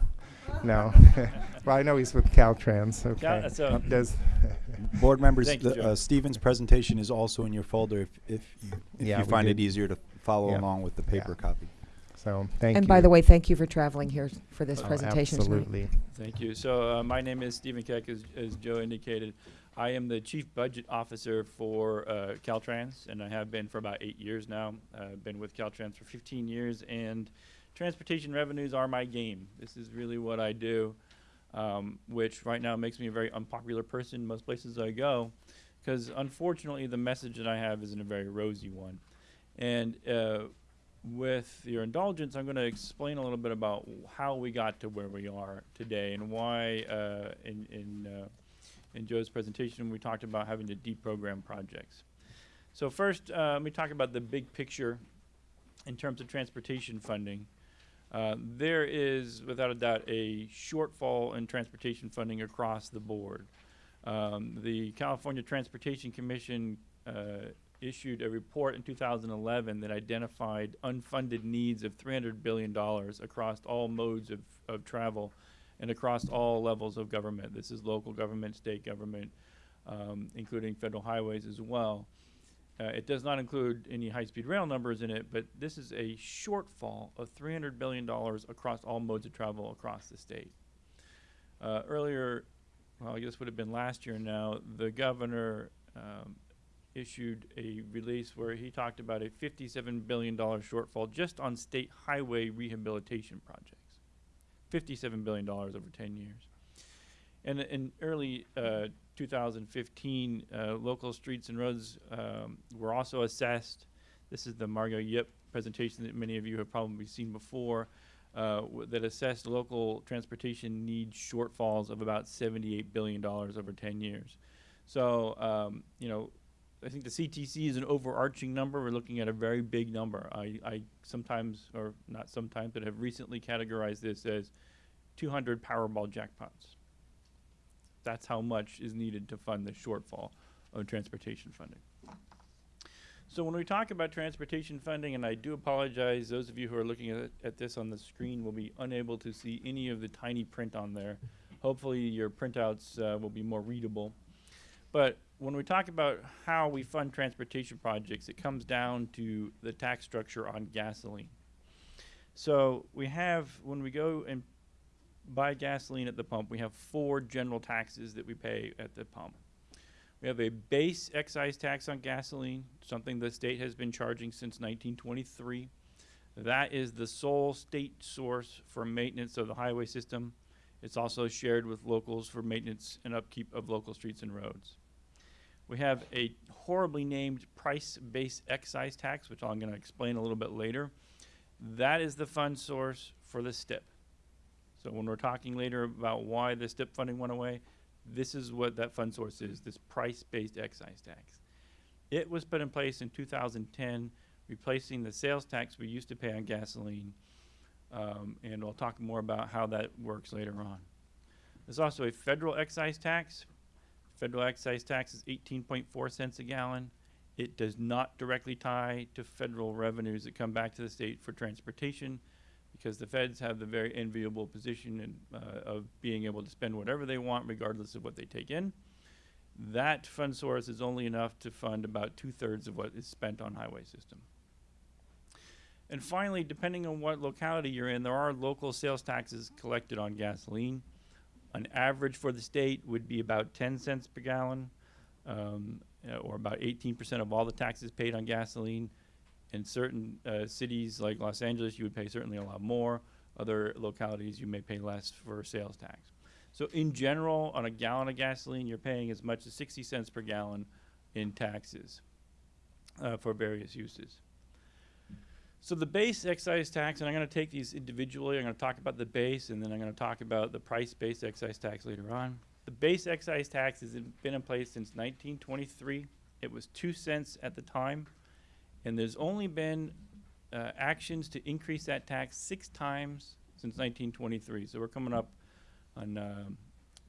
No. well, I know he's with Caltrans. Okay. Cal- so- Does Board members, Thank you, the, uh, Stephen's presentation is also in your folder if, if you, if Yeah, you we find it easier to follow Yeah. along with the paper copy. so? Thank you. And by the way, thank you for traveling here for this Oh, presentation tonight. absolutely. Thank you. So uh, my name is Stephen Keck, as, as Joe indicated. I am the Chief Budget Officer for uh, Caltrans, and I have been for about eight years now. I've been with Caltrans for 15 years, and transportation revenues are my game. This is really what I do, um, which right now makes me a very unpopular person most places I go, because unfortunately the message that I have isn't a very rosy one. And uh, with your indulgence, I'm going to explain a little bit about how we got to where we are today and why uh, in, in, uh, in Joe's presentation we talked about having to deprogram projects. So first, uh, let me talk about the big picture in terms of transportation funding. Uh, there is, without a doubt, a shortfall in transportation funding across the board. Um, the California Transportation Commission uh, issued a report in 2011 that identified unfunded needs of $300 billion across all modes of, of travel and across all levels of government. This is local government, state government, um, including federal highways as well. Uh, it does not include any high-speed rail numbers in it, but this is a shortfall of $300 billion across all modes of travel across the state. Uh, earlier, well, I guess would have been last year now, the governor um, issued a release where he talked about a $57 billion shortfall just on state highway rehabilitation projects. $57 billion over 10 years. And in early uh, 2015, uh, local streets and roads um, were also assessed. This is the Margot Yip presentation that many of you have probably seen before uh, that assessed local transportation needs shortfalls of about $78 billion over 10 years. So, um, you know, I think the CTC is an overarching number. We're looking at a very big number. I, I sometimes, or not sometimes, but have recently categorized this as 200 Powerball jackpots. That's how much is needed to fund the shortfall of transportation funding. So when we talk about transportation funding, and I do apologize, those of you who are looking at, at this on the screen will be unable to see any of the tiny print on there. Hopefully your printouts uh, will be more readable. But when we talk about how we fund transportation projects, it comes down to the tax structure on gasoline. So we have, when we go and buy gasoline at the pump, we have four general taxes that we pay at the pump. We have a base excise tax on gasoline, something the state has been charging since 1923. That is the sole state source for maintenance of the highway system. It's also shared with locals for maintenance and upkeep of local streets and roads. We have a horribly named price-based excise tax, which I'm going to explain a little bit later. That is the fund source for the STIP. So when we're talking later about why the STIP funding went away, this is what that fund source is, this price-based excise tax. It was put in place in 2010, replacing the sales tax we used to pay on gasoline. Um, and we'll talk more about how that works later on. There's also a federal excise tax. Federal excise tax is 18.4 cents a gallon. It does not directly tie to federal revenues that come back to the state for transportation because the feds have the very enviable position in, uh, of being able to spend whatever they want regardless of what they take in. That fund source is only enough to fund about two-thirds of what is spent on highway system. And finally, depending on what locality you're in, there are local sales taxes collected on gasoline. An average for the state would be about 10 cents per gallon, um, uh, or about 18% of all the taxes paid on gasoline. In certain uh, cities like Los Angeles, you would pay certainly a lot more. Other localities, you may pay less for sales tax. So in general, on a gallon of gasoline, you're paying as much as 60 cents per gallon in taxes uh, for various uses. So the base excise tax, and I'm going to take these individually. I'm going to talk about the base, and then I'm going to talk about the price-based excise tax later on. The base excise tax has been in place since 1923. It was two cents at the time, and there's only been uh, actions to increase that tax six times since 1923. So we're coming up on um,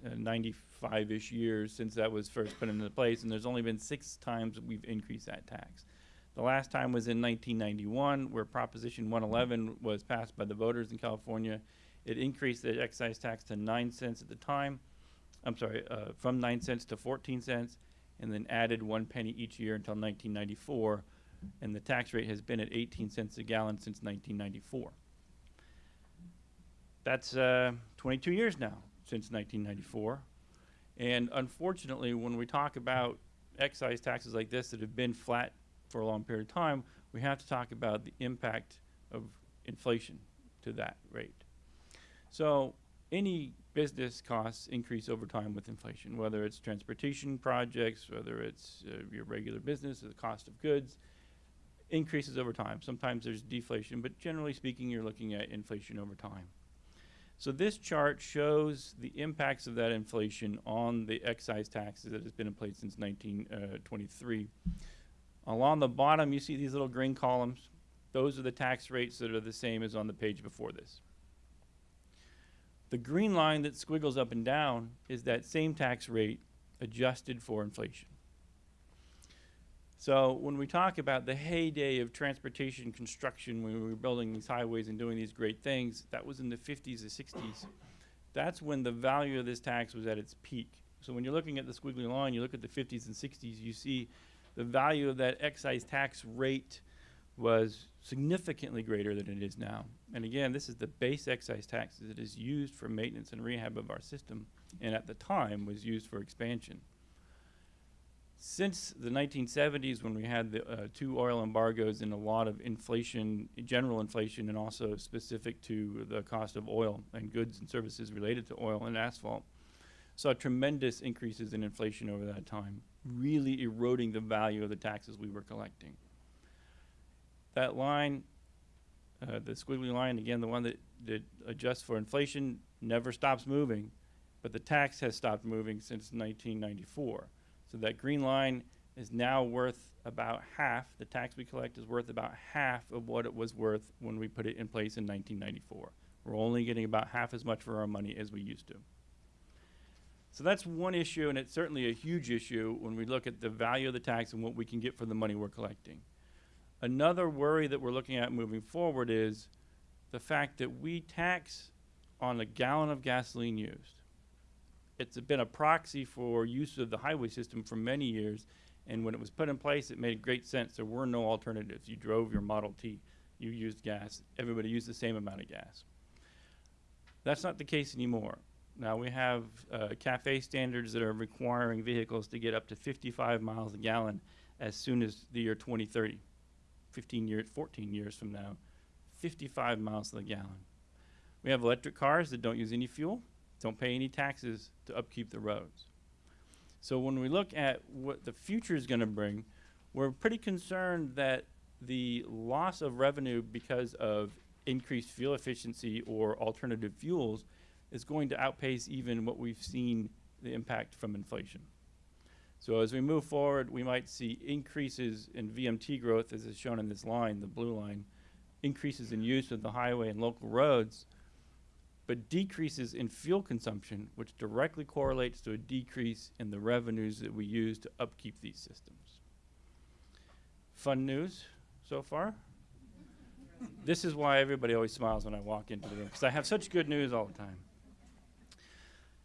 uh, 95-ish years since that was first put into place, and there's only been six times we've increased that tax. The last time was in 1991, where Proposition 111 was passed by the voters in California. It increased the excise tax to 9 cents at the time. I'm sorry, uh, from 9 cents to 14 cents, and then added one penny each year until 1994. And the tax rate has been at 18 cents a gallon since 1994. That's uh, 22 years now since 1994. And unfortunately, when we talk about excise taxes like this that have been flat for a long period of time, we have to talk about the impact of inflation to that rate. So any business costs increase over time with inflation, whether it's transportation projects, whether it's uh, your regular business, the cost of goods, increases over time. Sometimes there's deflation, but generally speaking, you're looking at inflation over time. So this chart shows the impacts of that inflation on the excise taxes that has been in place since 1923. Along the bottom, you see these little green columns. Those are the tax rates that are the same as on the page before this. The green line that squiggles up and down is that same tax rate adjusted for inflation. So when we talk about the heyday of transportation construction, when we were building these highways and doing these great things, that was in the 50s and 60s. That's when the value of this tax was at its peak. So when you're looking at the squiggly line, you look at the 50s and 60s, you see the value of that excise tax rate was significantly greater than it is now. And again, this is the base excise tax that is used for maintenance and rehab of our system, and at the time was used for expansion. Since the 1970s, when we had the uh, two oil embargoes and a lot of inflation, general inflation, and also specific to the cost of oil and goods and services related to oil and asphalt, saw tremendous increases in inflation over that time, really eroding the value of the taxes we were collecting. That line, uh, the squiggly line, again, the one that, that adjusts for inflation, never stops moving, but the tax has stopped moving since 1994. So that green line is now worth about half, the tax we collect is worth about half of what it was worth when we put it in place in 1994. We're only getting about half as much for our money as we used to. So that's one issue, and it's certainly a huge issue when we look at the value of the tax and what we can get for the money we're collecting. Another worry that we're looking at moving forward is the fact that we tax on a gallon of gasoline used. It's been a proxy for use of the highway system for many years, and when it was put in place, it made great sense. There were no alternatives. You drove your Model T, you used gas, everybody used the same amount of gas. That's not the case anymore. Now we have uh, CAFE standards that are requiring vehicles to get up to 55 miles a gallon as soon as the year 2030. 15 years, 14 years from now, 55 miles the gallon. We have electric cars that don't use any fuel, don't pay any taxes to upkeep the roads. So when we look at what the future is going to bring, we're pretty concerned that the loss of revenue because of increased fuel efficiency or alternative fuels is going to outpace even what we've seen the impact from inflation. So as we move forward, we might see increases in VMT growth, as is shown in this line, the blue line, increases in use of the highway and local roads, but decreases in fuel consumption, which directly correlates to a decrease in the revenues that we use to upkeep these systems. Fun news so far? this is why everybody always smiles when I walk into the room, because I have such good news all the time.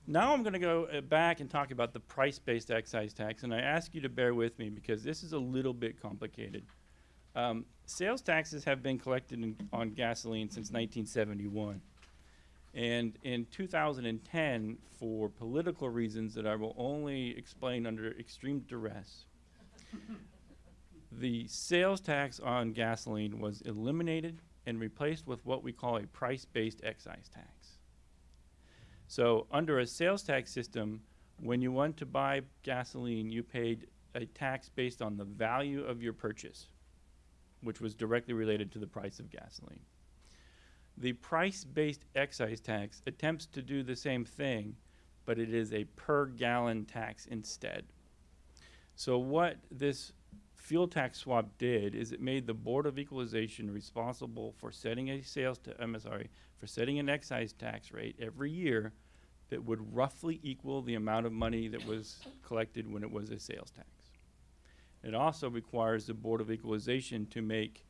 Now I'm going to go uh, back and talk about the price-based excise tax, and I ask you to bear with me because this is a little bit complicated. Um, sales taxes have been collected in, on gasoline since 1971. And in 2010, for political reasons that I will only explain under extreme duress, the sales tax on gasoline was eliminated and replaced with what we call a price-based excise tax. So under a sales tax system, when you went to buy gasoline, you paid a tax based on the value of your purchase, which was directly related to the price of gasoline. The price-based excise tax attempts to do the same thing, but it is a per gallon tax instead. So what this fuel tax swap did is it made the Board of Equalization responsible for setting a sales, I'm sorry, for setting an excise tax rate every year that would roughly equal the amount of money that was collected when it was a sales tax. It also requires the Board of Equalization to make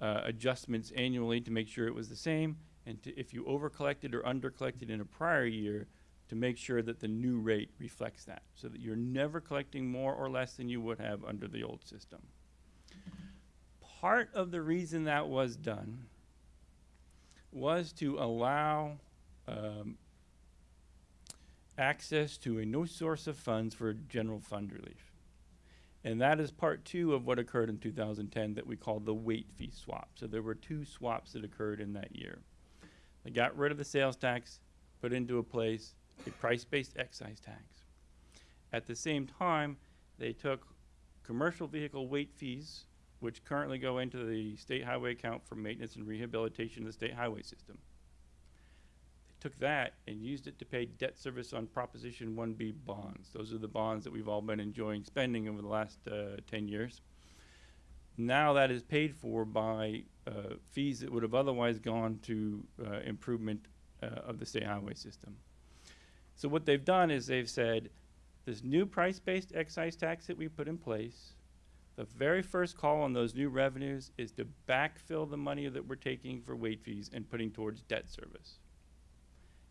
uh, adjustments annually to make sure it was the same, and to, if you over-collected or under-collected in a prior year, to make sure that the new rate reflects that, so that you're never collecting more or less than you would have under the old system. Part of the reason that was done was to allow um, access to a new source of funds for general fund relief. And that is part two of what occurred in 2010 that we call the weight fee swap. So there were two swaps that occurred in that year. They got rid of the sales tax, put into a place a price-based excise tax. At the same time, they took commercial vehicle weight fees, which currently go into the state highway account for maintenance and rehabilitation of the state highway system. They took that and used it to pay debt service on Proposition 1B bonds. Those are the bonds that we've all been enjoying spending over the last uh, 10 years. Now that is paid for by uh, fees that would have otherwise gone to uh, improvement uh, of the state highway system. So what they've done is they've said, this new price-based excise tax that we put in place, the very first call on those new revenues is to backfill the money that we're taking for weight fees and putting towards debt service.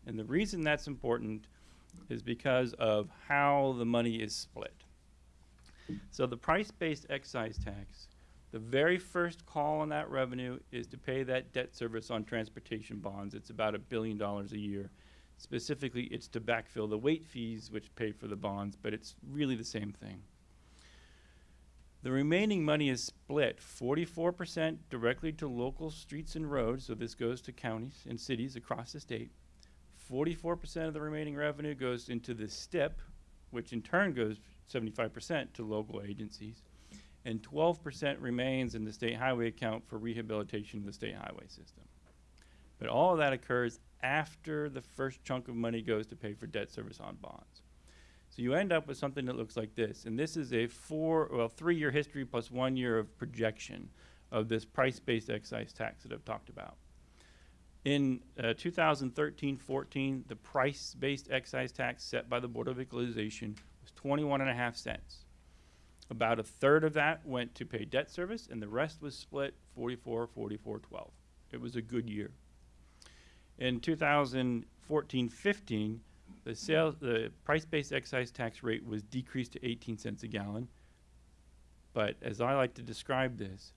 And the reason that's important is because of how the money is split. So the price-based excise tax, the very first call on that revenue is to pay that debt service on transportation bonds. It's about a billion dollars a year. Specifically, it's to backfill the weight fees, which pay for the bonds, but it's really the same thing. The remaining money is split 44% directly to local streets and roads, so this goes to counties and cities across the state. 44% of the remaining revenue goes into the STIP, which in turn goes 75% to local agencies. And 12% remains in the state highway account for rehabilitation of the state highway system. But all of that occurs after the first chunk of money goes to pay for debt service on bonds. So you end up with something that looks like this. And this is a four, well, three year history plus one year of projection of this price based excise tax that I've talked about. In uh, 2013 14, the price based excise tax set by the Board of Equalization was 21 and a half cents. About a third of that went to pay debt service, and the rest was split 44 44 12. It was a good year. In 2014 15, the sales, the price-based excise tax rate was decreased to 18 cents a gallon. But as I like to describe this,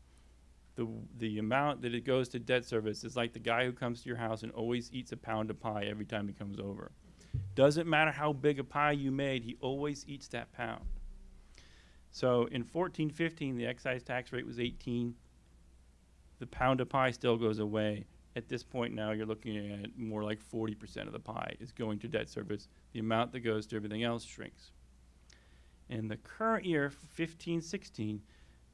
the, the amount that it goes to debt service is like the guy who comes to your house and always eats a pound of pie every time he comes over. Doesn't matter how big a pie you made, he always eats that pound. So in 1415, the excise tax rate was 18. The pound of pie still goes away. At this point now, you're looking at more like 40% of the pie is going to debt service. The amount that goes to everything else shrinks. In the current year, 15, 16,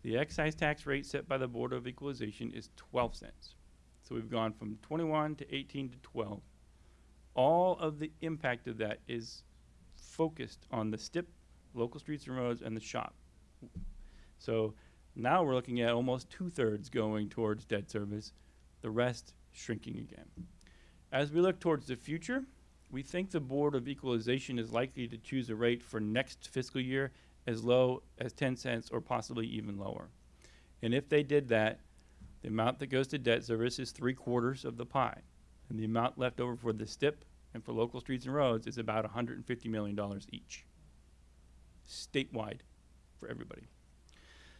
the excise tax rate set by the Board of Equalization is 12 cents. So we've gone from 21 to 18 to 12. All of the impact of that is focused on the STIP, local streets and roads, and the SHOPP. So now we're looking at almost two-thirds going towards debt service, the rest shrinking again. As we look towards the future, we think the Board of Equalization is likely to choose a rate for next fiscal year as low as 10 cents or possibly even lower. And if they did that, the amount that goes to debt service is three quarters of the pie. And the amount left over for the STIP and for local streets and roads is about $150 million each, statewide for everybody.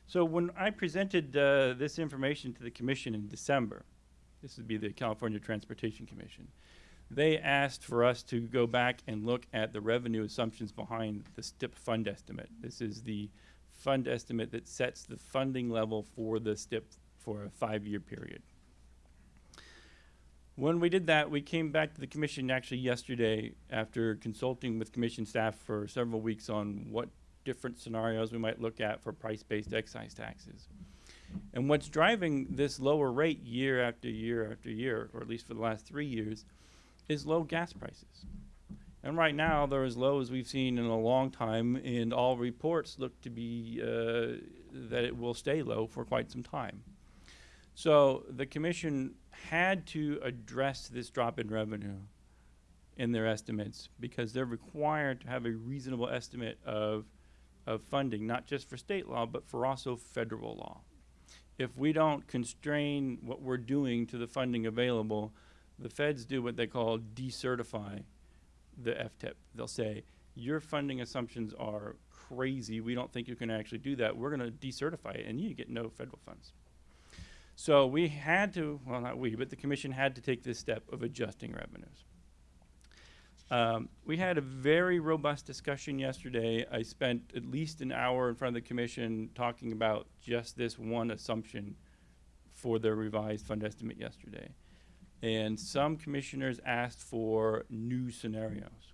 So when I presented uh, this information to the commission in December, this would be the California Transportation Commission, they asked for us to go back and look at the revenue assumptions behind the STIP fund estimate. This is the fund estimate that sets the funding level for the STIP for a five-year period. When we did that, we came back to the commission actually yesterday after consulting with commission staff for several weeks on what different scenarios we might look at for price-based excise taxes. And what's driving this lower rate year after year after year, or at least for the last three years, is low gas prices. And right now, they're as low as we've seen in a long time, and all reports look to be uh, that it will stay low for quite some time. So the commission had to address this drop in revenue in their estimates because they're required to have a reasonable estimate of, of funding, not just for state law, but for also federal law. If we don't constrain what we're doing to the funding available, the feds do what they call decertify the FTIP. They'll say, your funding assumptions are crazy. We don't think you can actually do that. We're going to decertify it, and you get no federal funds. So we had to, well, not we, but the commission had to take this step of adjusting revenues. Um, we had a very robust discussion yesterday. I spent at least an hour in front of the commission talking about just this one assumption for the revised fund estimate yesterday. And some commissioners asked for new scenarios.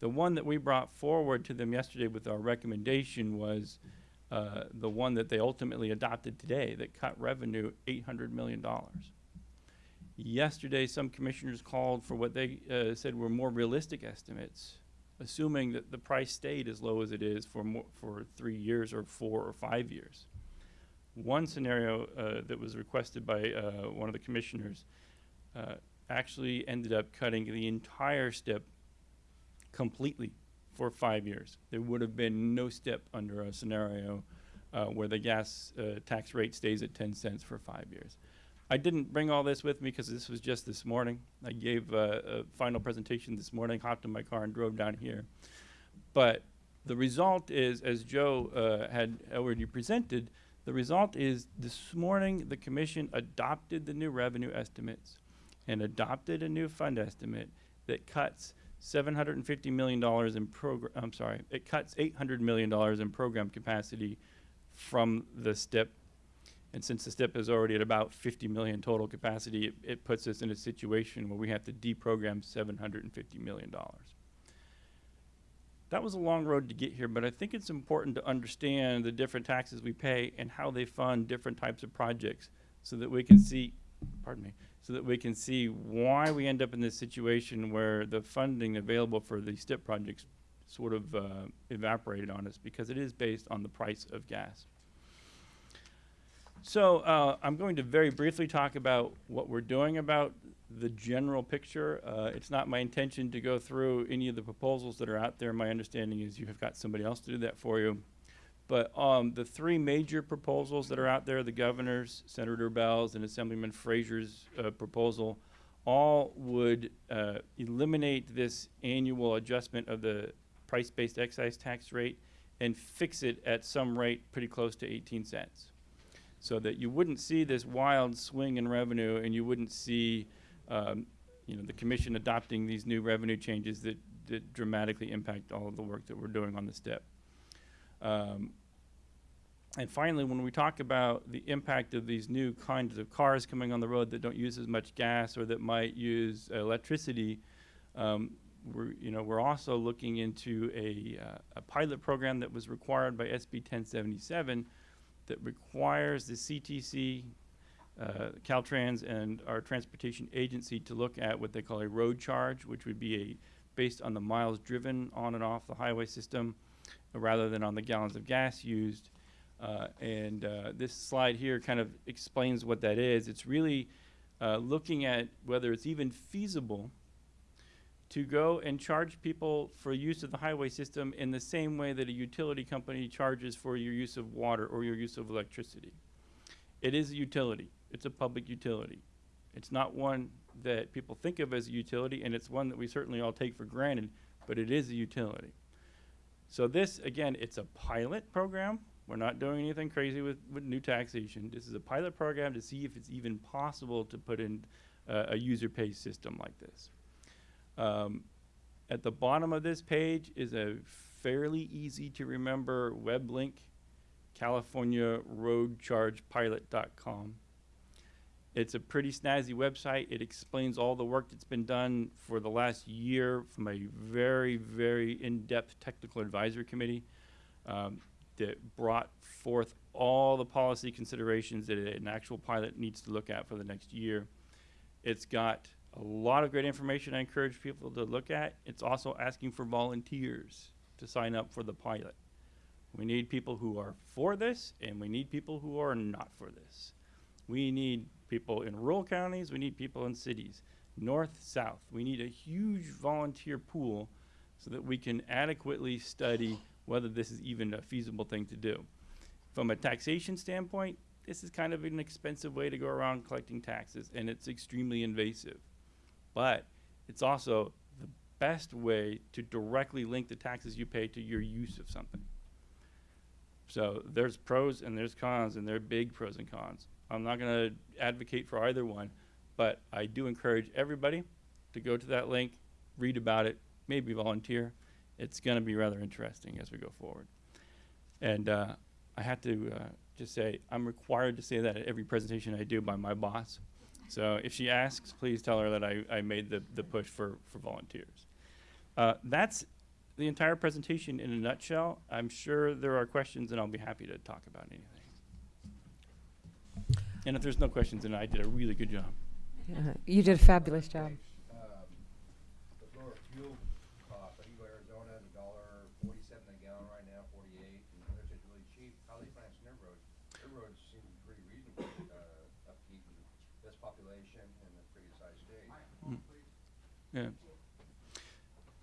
The one that we brought forward to them yesterday with our recommendation was uh, the one that they ultimately adopted today that cut revenue $800 million. Yesterday, some commissioners called for what they uh, said were more realistic estimates, assuming that the price stayed as low as it is for, more, for three years or four or five years. One scenario uh, that was requested by uh, one of the commissioners uh, actually ended up cutting the entire STIP completely for five years. There would have been no STIP under a scenario uh, where the gas uh, tax rate stays at 10 cents for five years. I didn't bring all this with me because this was just this morning. I gave uh, a final presentation this morning, hopped in my car and drove down here. But the result is, as Joe uh, had already presented, the result is this morning the commission adopted the new revenue estimates and adopted a new fund estimate that cuts $750 million in program, I'm sorry, it cuts $800 million in program capacity from the STIP. And since the STIP is already at about 50 million total capacity, it, it puts us in a situation where we have to deprogram $750 million. That was a long road to get here, but I think it's important to understand the different taxes we pay and how they fund different types of projects so that we can see, pardon me, so that we can see why we end up in this situation where the funding available for the STIP projects sort of uh, evaporated on us because it is based on the price of gas. So uh, I'm going to very briefly talk about what we're doing about the general picture. Uh, it's not my intention to go through any of the proposals that are out there. My understanding is you have got somebody else to do that for you. But um, the three major proposals that are out there, the governor's, Senator Beall's, and Assemblyman Frazier's uh, proposal, all would uh, eliminate this annual adjustment of the price-based excise tax rate and fix it at some rate pretty close to 18 cents. So that you wouldn't see this wild swing in revenue and you wouldn't see um, you know, the commission adopting these new revenue changes that, that dramatically impact all of the work that we're doing on the STIP. Um, and finally, when we talk about the impact of these new kinds of cars coming on the road that don't use as much gas or that might use electricity, um, we're, you know, we're also looking into a, uh, a pilot program that was required by SB 1077 that requires the CTC, uh, Caltrans, and our transportation agency to look at what they call a road charge, which would be a based on the miles driven on and off the highway system, uh, rather than on the gallons of gas used. Uh, and uh, this slide here kind of explains what that is. It's really uh, looking at whether it's even feasible to go and charge people for use of the highway system in the same way that a utility company charges for your use of water or your use of electricity. It is a utility. It's a public utility. It's not one that people think of as a utility, and it's one that we certainly all take for granted, but it is a utility. So this, again, it's a pilot program. We're not doing anything crazy with, with new taxation. This is a pilot program to see if it's even possible to put in uh, a user pay system like this. Um, at the bottom of this page is a fairly easy to remember web link, californiaroadchargepilot.com. It's a pretty snazzy website. It explains all the work that's been done for the last year from a very, very in-depth technical advisory committee um, that brought forth all the policy considerations that an actual pilot needs to look at for the next year. It's got a lot of great information I encourage people to look at. It's also asking for volunteers to sign up for the pilot. We need people who are for this, and we need people who are not for this. We need people in rural counties, we need people in cities, north, south. We need a huge volunteer pool so that we can adequately study whether this is even a feasible thing to do. From a taxation standpoint, this is kind of an expensive way to go around collecting taxes, and it's extremely invasive. But it's also the best way to directly link the taxes you pay to your use of something. So there's pros and there's cons, and there are big pros and cons. I'm not going to advocate for either one, but I do encourage everybody to go to that link, read about it, maybe volunteer. It's going to be rather interesting as we go forward. And uh, I have to uh, just say, I'm required to say that at every presentation I do by my boss. So if she asks, please tell her that I, I made the, the push for, for volunteers. Uh, that's the entire presentation in a nutshell. I'm sure there are questions, and I'll be happy to talk about anything. And if there's no questions, then I did a really good job. Uh, You did a fabulous job. the lower fuel cost, I think Arizona, the dollar forty-seven a gallon right now, forty-eight, and others are really cheap. How they finance their roads? Their roads seem pretty reasonable, uh, upkeep and less population and a pretty sized state. Yeah.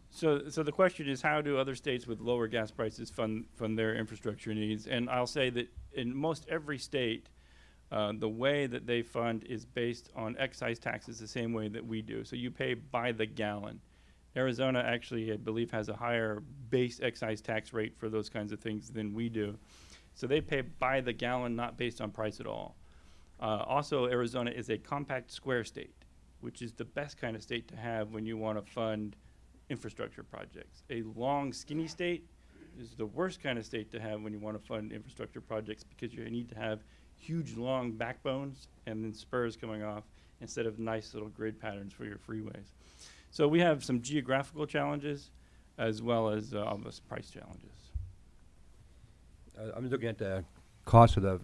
So, so the question is, how do other states with lower gas prices fund, fund their infrastructure needs? And I'll say that in most every state, uh, the way that they fund is based on excise taxes the same way that we do. So you pay by the gallon. Arizona actually, I believe, has a higher base excise tax rate for those kinds of things than we do. So they pay by the gallon, not based on price at all. Uh, also, Arizona is a compact square state, which is the best kind of state to have when you want to fund infrastructure projects. A long, skinny state is the worst kind of state to have when you want to fund infrastructure projects because you need to have huge, long backbones and then spurs coming off instead of nice little grid patterns for your freeways. So we have some geographical challenges as well as uh, obvious price challenges. Uh, I'm looking at the cost of the,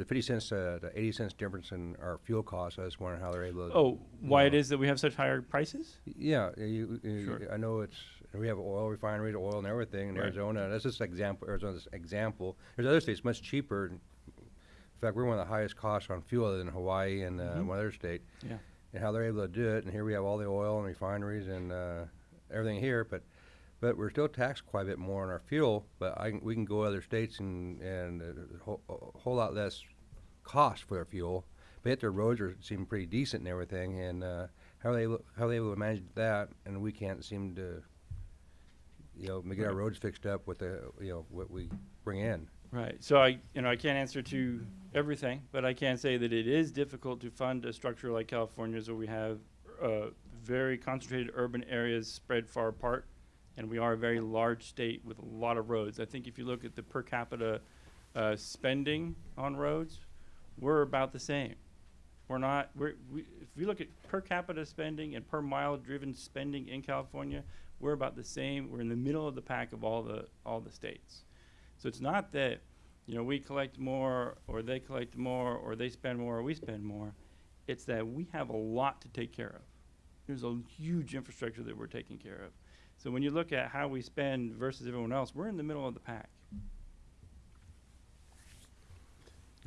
the fifty cents, uh, the eighty cents difference in our fuel costs. I just wondering how they're able to. Oh, why it know. is that we have such higher prices? Yeah, you, you, Sure. I know it's, we have oil refineries, oil and everything in Right. Arizona. That's just example, Arizona's example. There's other states much cheaper. In fact, we're one of the highest costs on fuel than Hawaii and, uh, Mhm. one other state. Yeah. And how they're able to do it, and here we have all the oil and refineries and, uh, everything here, but, but we're still taxed quite a bit more on our fuel, but I, we can go other states and, and uh, a whole, a whole lot less cost for our fuel. But yet their roads are, seem pretty decent and everything, and, uh, how are they, able- how are they able to manage that, and we can't seem to, you know, get our roads fixed up with the, you know, what we bring in. Right. So I, you know, I can't answer to everything, but I can say that it is difficult to fund a structure like California's where we have uh, very concentrated urban areas spread far apart, and we are a very large state with a lot of roads. I think if you look at the per capita uh, spending on roads, we're about the same. We're not. We're, we, if you look at per capita spending and per mile driven spending in California, we're about the same. We're in the middle of the pack of all the all the states. So it's not that, you know, we collect more or they collect more or they spend more or we spend more. It's that we have a lot to take care of. There's a huge infrastructure that we're taking care of. So when you look at how we spend versus everyone else, we're in the middle of the pack.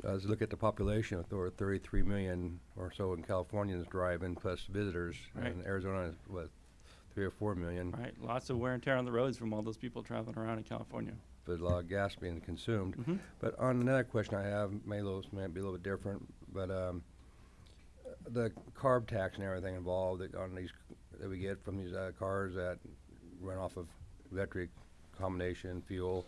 Uh, As you look at the population, with over thirty-three million or so in Californians driving plus visitors, Right. and Arizona is what, three or four million, Right? Lots of wear and tear on the roads from all those people traveling around in California. but a lot of gas being consumed. Mhm. But on another question I have, may little, might be a little bit different, but, um, the carb tax and everything involved that- on these, that we get from these, uh, cars that run off of electric combination fuel,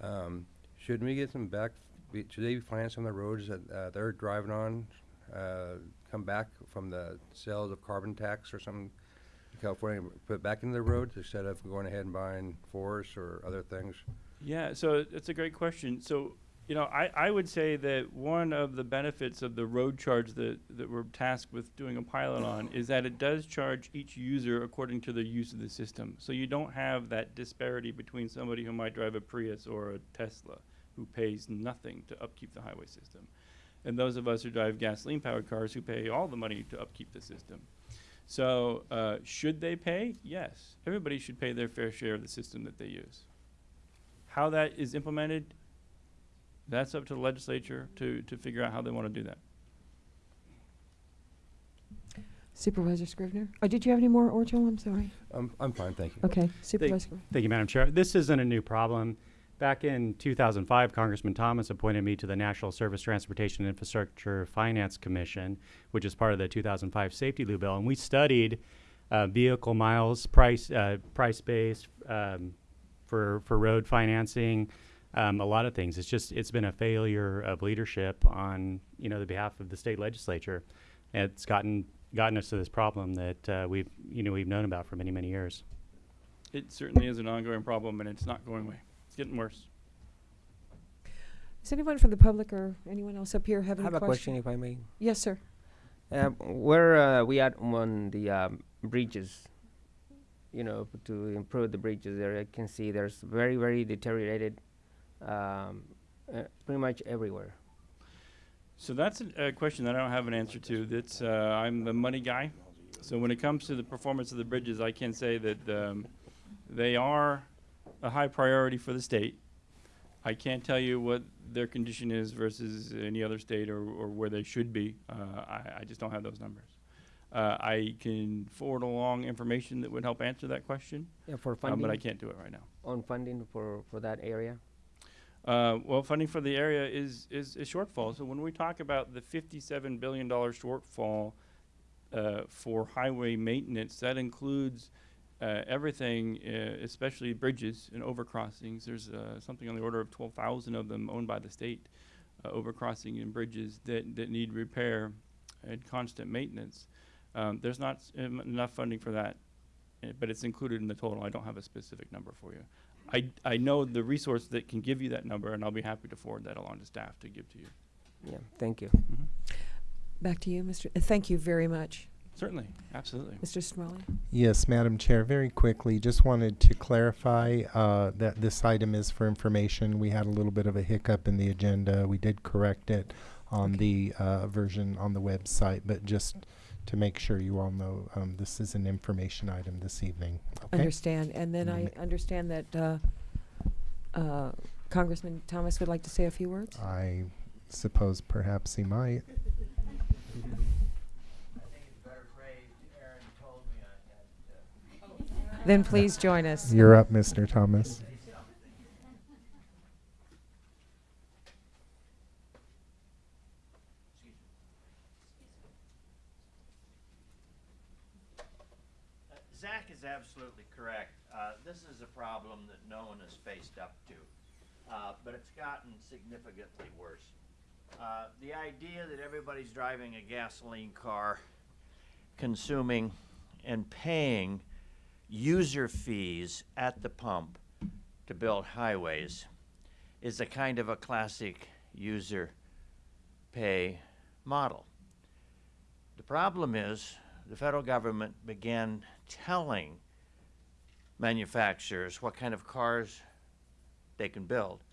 um, shouldn't we get some back, should they finance some of the roads that, uh, they're driving on, uh, come back from the sales of carbon tax or something? California, put back into the roads instead of going ahead and buying forests or other things? Yeah, so it's a great question. So, you know, I, I would say that one of the benefits of the road charge that, that we're tasked with doing a pilot on is that it does charge each user according to their use of the system. So you don't have that disparity between somebody who might drive a Prius or a Tesla who pays nothing to upkeep the highway system. And those of us who drive gasoline powered cars who pay all the money to upkeep the system. So, uh, should they pay? Yes. Everybody should pay their fair share of the system that they use. How that is implemented, that's up to the legislature to, to figure out how they want to do that. Supervisor Scrivner? Oh, did you have any more, Orjo? I'm sorry. I'm, I'm fine, thank you. Okay, Supervisor. Scrivner. Thank you, Madam Chair. This isn't a new problem. Back in 2005, Congressman Thomas appointed me to the National Surface Transportation Infrastructure Finance Commission, which is part of the 2005 SAFETEA-LU Bill, and we studied uh, vehicle miles, price, uh, price base um, for for road financing, um, a lot of things. It's just it's been a failure of leadership on you know the behalf of the state legislature. It's gotten gotten us to this problem that uh, we've you know we've known about for many many years. It certainly is an ongoing problem and it's not going away. It's getting worse. Does anyone from the public or anyone else up here have I any have a question, if I may. Yes, sir. Uh, where uh, we at on the um, bridges? You know, to improve the bridges there, I can see there's very, very deteriorated, um, uh, pretty much everywhere. So that's a, a question that I don't have an answer to. That's uh, I'm the money guy. So when it comes to the performance of the bridges, I can say that um, they are a high priority for the state. I can't tell you what their condition is versus any other state or, or where they should be. Uh, I, I just don't have those numbers. Uh, I can forward along information that would help answer that question, Yeah, for um, funding. but I can't do it right now. On funding for, for that area. Uh, well, funding for the area is, is a shortfall. So when we talk about the fifty-seven billion dollar shortfall uh, for highway maintenance, that includes uh, everything, uh, especially bridges and overcrossings. There's uh, something on the order of twelve thousand of them owned by the state, uh, overcrossing and bridges that, that need repair and constant maintenance. Um, there's not enough funding for that, uh, but it's included in the total. I don't have a specific number for you. I, I know the resource that can give you that number, and I'll be happy to forward that along to staff to give to you. Yeah, thank you. Back to you, Mr. uh, Thank you very much. Certainly, absolutely. Mr. Smalley? Yes, Madam Chair, very quickly, just wanted to clarify uh, that this item is for information. We had a little bit of a hiccup in the agenda. We did correct it on the uh, version on the website, but just to make sure you all know, um, this is an information item this evening. Okay? Understand. And then I understand that uh, uh, Congressman Thomas would like to say a few words. I suppose perhaps he might. Then please join us. You're up, Mr. Thomas. Uh, Zach is absolutely correct. Uh, This is a problem that no one has faced up to, uh, but it's gotten significantly worse. Uh, The idea that everybody's driving a gasoline car, consuming and paying user fees at the pump to build highways is a kind of a classic user pay model. The problem is, the federal government began telling manufacturers what kind of cars they can build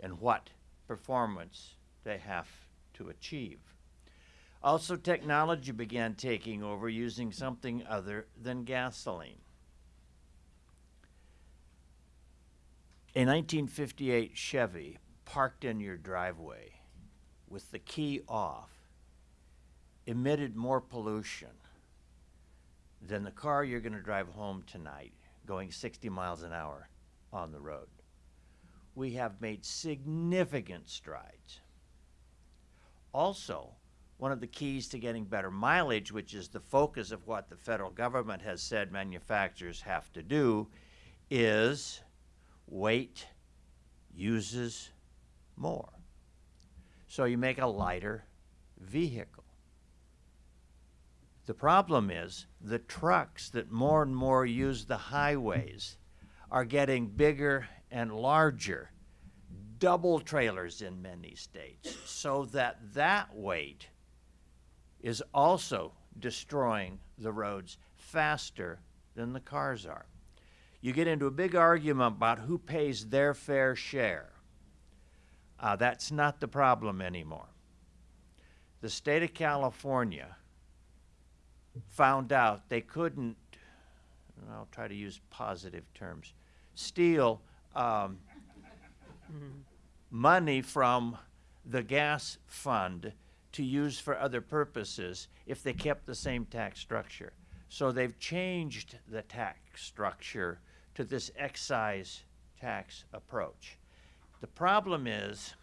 and what performance they have to achieve. Also, technology began taking over using something other than gasoline. A 1958 Chevy parked in your driveway with the key off emitted more pollution than the car you're going to drive home tonight going 60 miles an hour on the road. We have made significant strides. Also, one of the keys to getting better mileage, which is the focus of what the federal government has said manufacturers have to do, is weight uses more. So you make a lighter vehicle. The problem is the trucks that more and more use the highways are getting bigger and larger, double trailers in many states, so that that weight is also destroying the roads faster than the cars are. You get into a big argument about who pays their fair share. Uh, that's not the problem anymore. The state of California found out they couldn't, I'll try to use positive terms, steal um, money from the gas fund to use for other purposes if they kept the same tax structure. So they've changed the tax structure to this excise tax approach. The problem is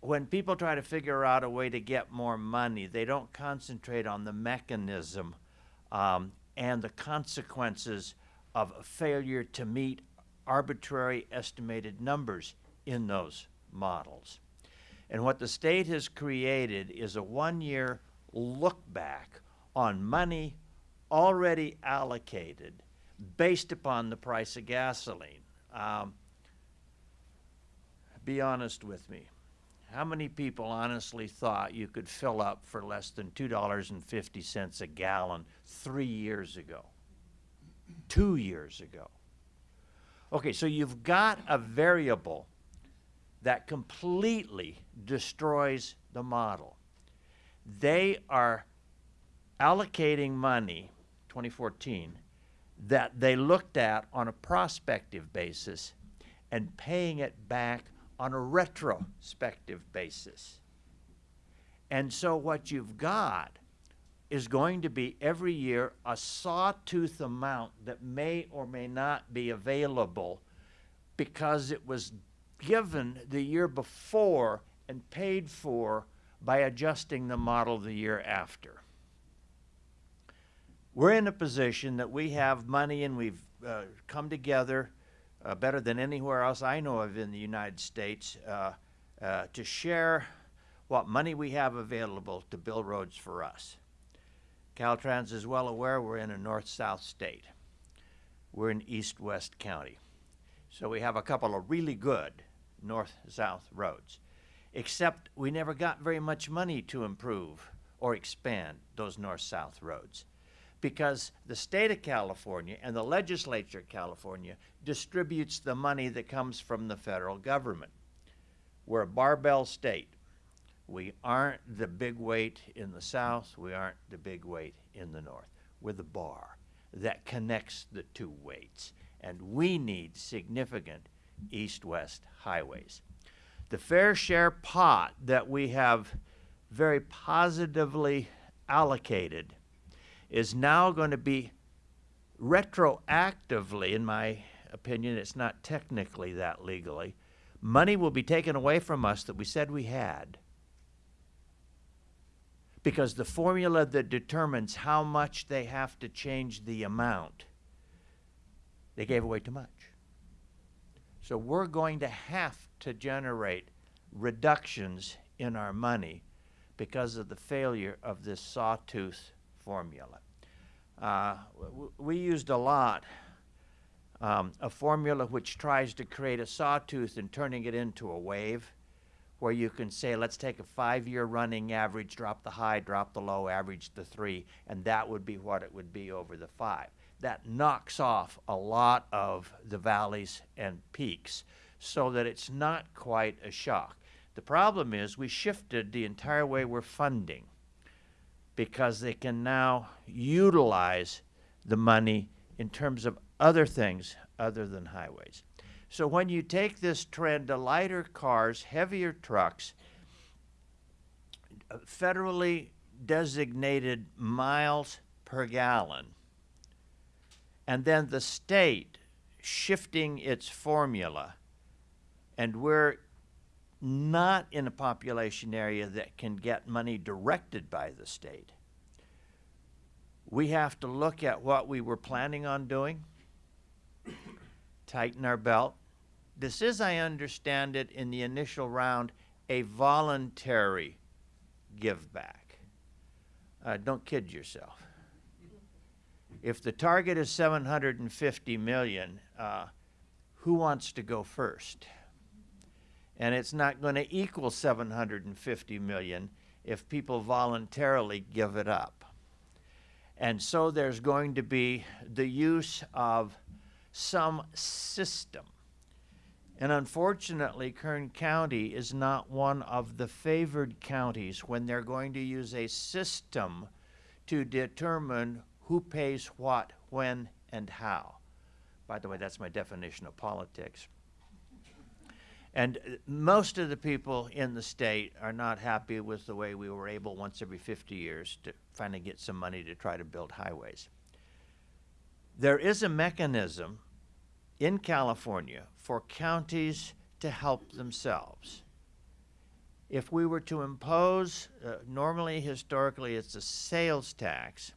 when people try to figure out a way to get more money, they don't concentrate on the mechanism um, and the consequences of failure to meet arbitrary estimated numbers in those models. And what the state has created is a one year look back on money already allocated based upon the price of gasoline. Um, be honest with me. How many people honestly thought you could fill up for less than $2.50 a gallon three years ago? Two years ago. Okay, so you've got a variable that completely destroys the model. They are allocating money, 2014, that they looked at on a prospective basis and paying it back on a retrospective basis. And so what you've got is going to be every year a sawtooth amount that may or may not be available because it was given the year before and paid for by adjusting the model the year after. We're in a position that we have money and we've uh, come together uh, better than anywhere else I know of in the United States uh, uh, to share what money we have available to build roads for us. Caltrans is well aware we're in a north-south state. We're in east-west county. So we have a couple of really good north-south roads, except we never got very much money to improve or expand those north-south roads because the state of California and the legislature of California distributes the money that comes from the federal government. We're a barbell state. We aren't the big weight in the south, we aren't the big weight in the north. We're the bar that connects the two weights, and we need significant east-west highways. The fair share pot that we have very positively allocated is now going to be retroactively, in my opinion, it's not technically that legally, money will be taken away from us that we said we had. Because the formula that determines how much they have to change the amount, they gave away too much. So we're going to have to generate reductions in our money because of the failure of this sawtooth formula. Uh, we used a lot um, a formula which tries to create a sawtooth and turning it into a wave where you can say, let's take a five-year running average, drop the high, drop the low, average the three, and that would be what it would be over the five. That knocks off a lot of the valleys and peaks so that it's not quite a shock. The problem is we shifted the entire way we're funding because they can now utilize the money in terms of other things other than highways. So when you take this trend to lighter cars, heavier trucks, uh, federally designated miles per gallon, and then the state shifting its formula, and we're not in a population area that can get money directed by the state. We have to look at what we were planning on doing, tighten our belt. This is, I understand it, in the initial round, a voluntary give back. uh, don't kid yourself. If the target is 750 million, uh, who wants to go first? And it's not going to equal 750 million if people voluntarily give it up. And so there's going to be the use of some system. And unfortunately, Kern County is not one of the favored counties when they're going to use a system to determine who pays what, when, and how. By the way, that's my definition of politics. And uh, most of the people in the state are not happy with the way we were able, once every 50 years, to finally get some money to try to build highways. There is a mechanism in California for counties to help themselves. If we were to impose, uh, normally, historically, it's a sales tax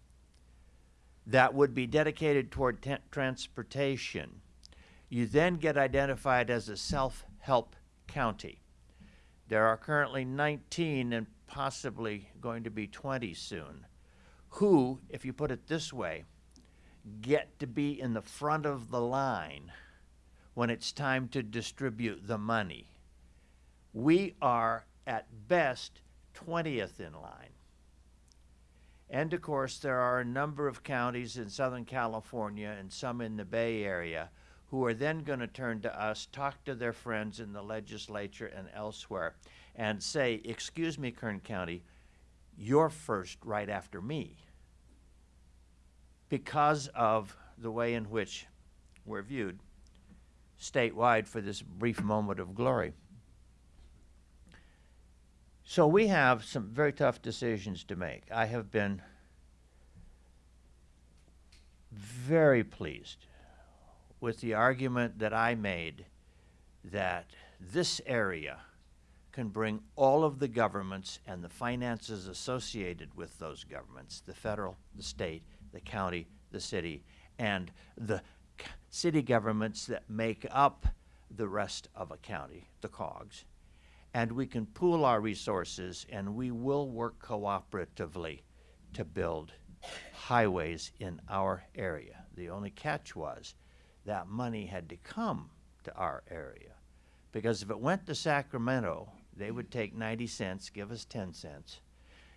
that would be dedicated toward transportation, you then get identified as a self help county. There are currently 19 and possibly going to be 20 soon who, if you put it this way, get to be in the front of the line when it's time to distribute the money. We are at best 20th in line. And of course, there are a number of counties in Southern California and some in the Bay Area who are then going to turn to us, talk to their friends in the legislature and elsewhere, and say, Excuse me, Kern County, you're first right after me. Because of the way in which we're viewed statewide for this brief moment of glory. So we have some very tough decisions to make. I have been very pleased with the argument that I made that this area can bring all of the governments and the finances associated with those governments the federal, the state, the county, the city, and the city governments that make up the rest of a county, the COGS. And we can pool our resources and we will work cooperatively to build highways in our area. The only catch was that money had to come to our area. Because if it went to Sacramento, they would take 90 cents, give us 10 cents,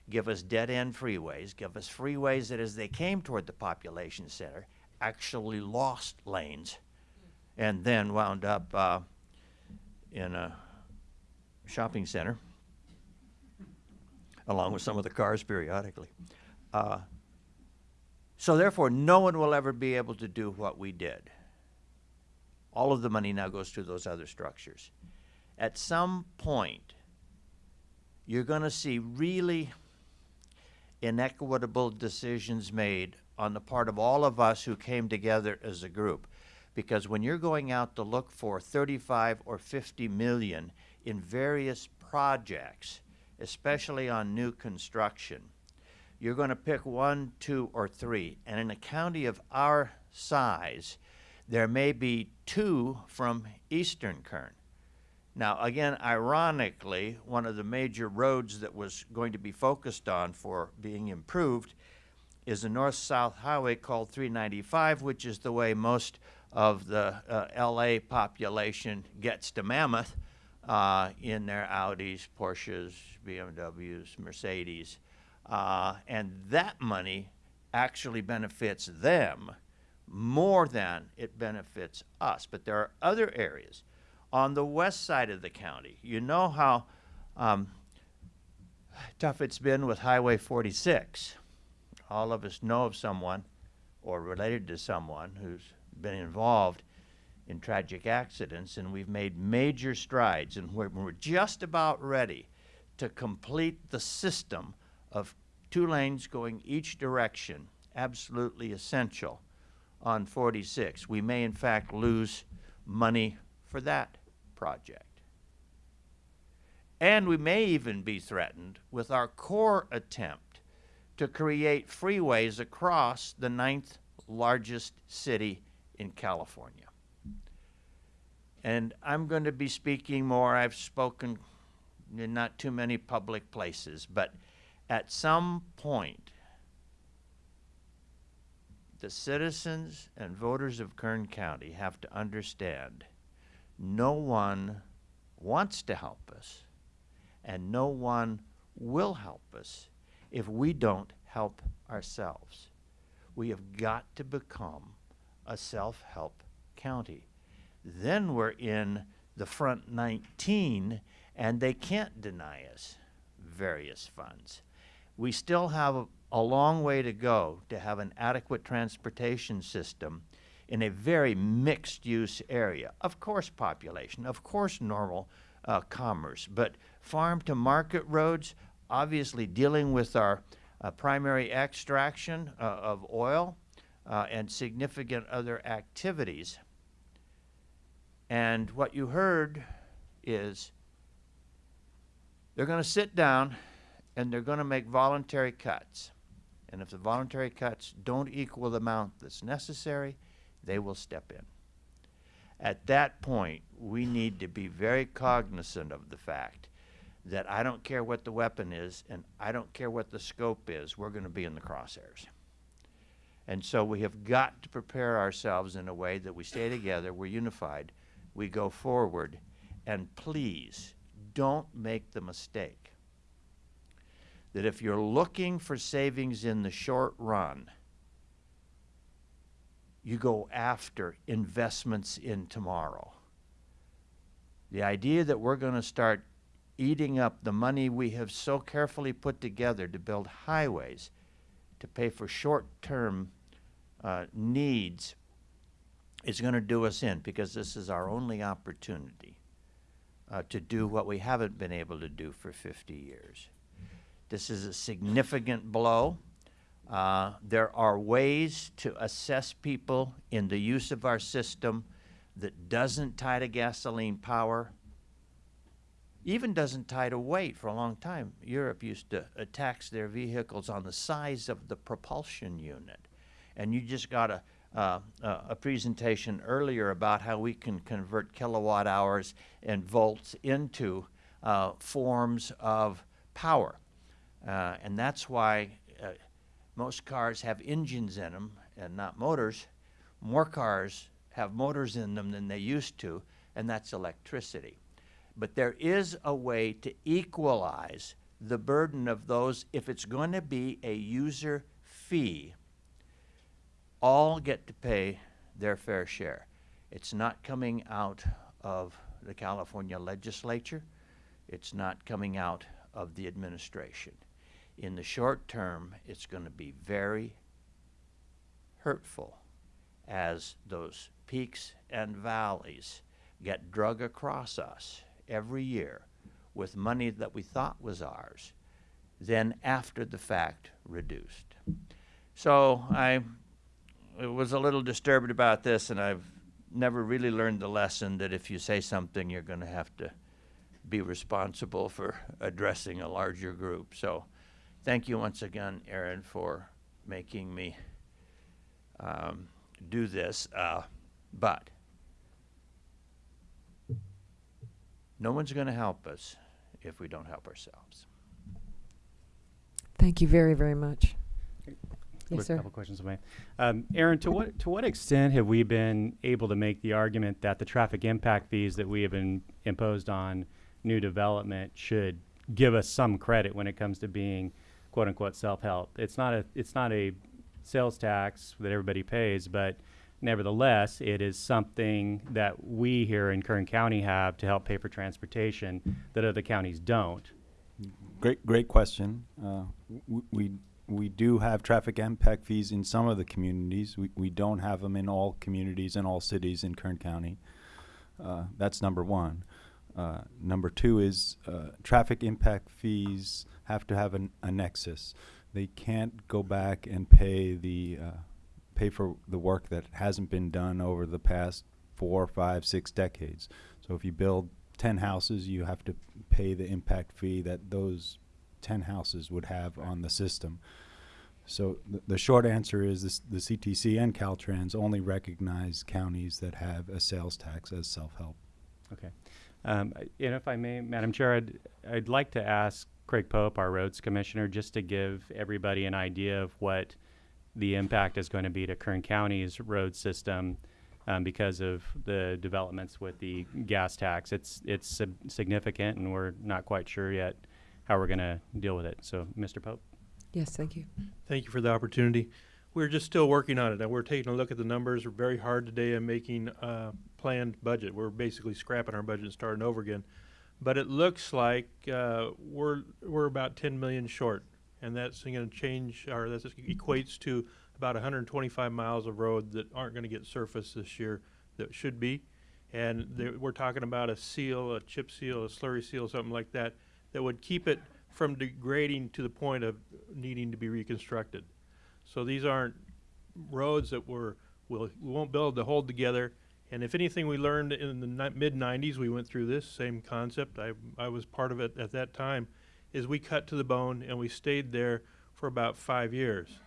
give us dead end freeways, give us freeways that as they came toward the population center actually lost lanes and then wound up uh, in a shopping center along with some of the cars periodically. Uh, so therefore, no one will ever be able to do what we did. All of the money now goes to those other structures. At some point, you're going to see really inequitable decisions made on the part of all of us who came together as a group. Because when you're going out to look for 35 or 50 million in various projects, especially on new construction, you're going to pick one, two, or three. And in a county of our size, there may be two from Eastern Kern. Now, again, ironically, one of the major roads that was going to be focused on for being improved is a north south highway called 395, which is the way most of the uh, LA population gets to Mammoth uh, in their Audis, Porsches, BMWs, Mercedes. Uh, and that money actually benefits them more than it benefits us. But there are other areas on the west side of the county. You know how um, tough it's been with Highway 46. All of us know of someone or related to someone who's been involved in tragic accidents, and we've made major strides, and we're, we're just about ready to complete the system of two lanes going each direction, absolutely essential on 46. We may, in fact, lose money for that project. And we may even be threatened with our core attempt to create freeways across the ninth largest city in California. And I'm going to be speaking more. I've spoken in not too many public places, but at some point, the citizens and voters of Kern County have to understand no one wants to help us, and no one will help us if we don't help ourselves. We have got to become a self help county. Then we're in the front 19, and they can't deny us various funds. We still have a, a long way to go to have an adequate transportation system in a very mixed use area. Of course, population, of course, normal uh, commerce, but farm to market roads, obviously dealing with our uh, primary extraction uh, of oil uh, and significant other activities. And what you heard is they're going to sit down and they're going to make voluntary cuts. And if the voluntary cuts don't equal the amount that's necessary, they will step in. At that point, we need to be very cognizant of the fact that I don't care what the weapon is and I don't care what the scope is, we're going to be in the crosshairs. And so we have got to prepare ourselves in a way that we stay together, we're unified, we go forward, and please don't make the mistake that if you're looking for savings in the short run, you go after investments in tomorrow. The idea that we're going to start eating up the money we have so carefully put together to build highways, to pay for short term uh, needs, is going to do us in because this is our only opportunity uh, to do what we haven't been able to do for 50 years. This is a significant blow. Uh, there are ways to assess people in the use of our system that doesn't tie to gasoline power, even doesn't tie to weight for a long time. Europe used to uh, tax their vehicles on the size of the propulsion unit. And you just got a, uh, a presentation earlier about how we can convert kilowatt hours and volts into uh, forms of power. Uh, and that's why uh, most cars have engines in them and not motors. More cars have motors in them than they used to, and that's electricity. But there is a way to equalize the burden of those if it's going to be a user fee. All get to pay their fair share. It's not coming out of the California legislature. It's not coming out of the administration in the short term, it's going to be very hurtful as those peaks and valleys get drug across us every year with money that we thought was ours, then after the fact reduced. So I was a little disturbed about this, and I've never really learned the lesson that if you say something, you're going to have to be responsible for addressing a larger group. So thank you once again, Aaron, for making me um, do this. Uh, but no one's going to help us if we don't help ourselves. Thank you very, very much. Quick Yes, sir. couple questions, if I may. Um, Aaron, to what to what extent have we been able to make the argument that the traffic impact fees that we have been imposed on new development should give us some credit when it comes to being quote unquote self help? It's not a it's not a sales tax that everybody pays, but nevertheless, it is something that we here in Kern County have to help pay for transportation that other counties don't. Great, great question. Uh, we we do have traffic impact fees in some of the communities. We we don't have them in all communities and all cities in Kern County. Uh, that's number one. Uh, number two is uh, traffic impact fees have to have an, a nexus. They can't go back and pay the uh, pay for the work that hasn't been done over the past four, five, six decades. So if you build 10 houses, you have to pay the impact fee that those 10 houses would have on the system. So the, the short answer is this, the CTC and Caltrans only recognize counties that have a sales tax as self-help. Okay. Um, and if I may, Madam Chair, I'd, I'd like to ask Craig Pope, our roads commissioner, just to give everybody an idea of what the impact is going to be to Kern County's road system um, because of the developments with the gas tax. It's it's sig- significant, and we're not quite sure yet how we're going to deal with it. So, Mr. Pope. Yes, thank you. Thank you for the opportunity. We're just still working on it, and we're taking a look at the numbers. We're very hard today in making a planned budget. We're basically scrapping our budget and starting over again. But it looks like uh, we're we're about 10 million short, and that's going to change. Or that equates to about 125 miles of road that aren't going to get surfaced this year that should be. And we're talking about a seal, a chip seal, a slurry seal, something like that, that would keep it from degrading to the point of needing to be reconstructed. So these aren't roads that we're, we'll, we won't build to hold together. And if anything we learned in the mid nineties, we went through this same concept. I, I was part of it at that time, is we cut to the bone and we stayed there for about five years.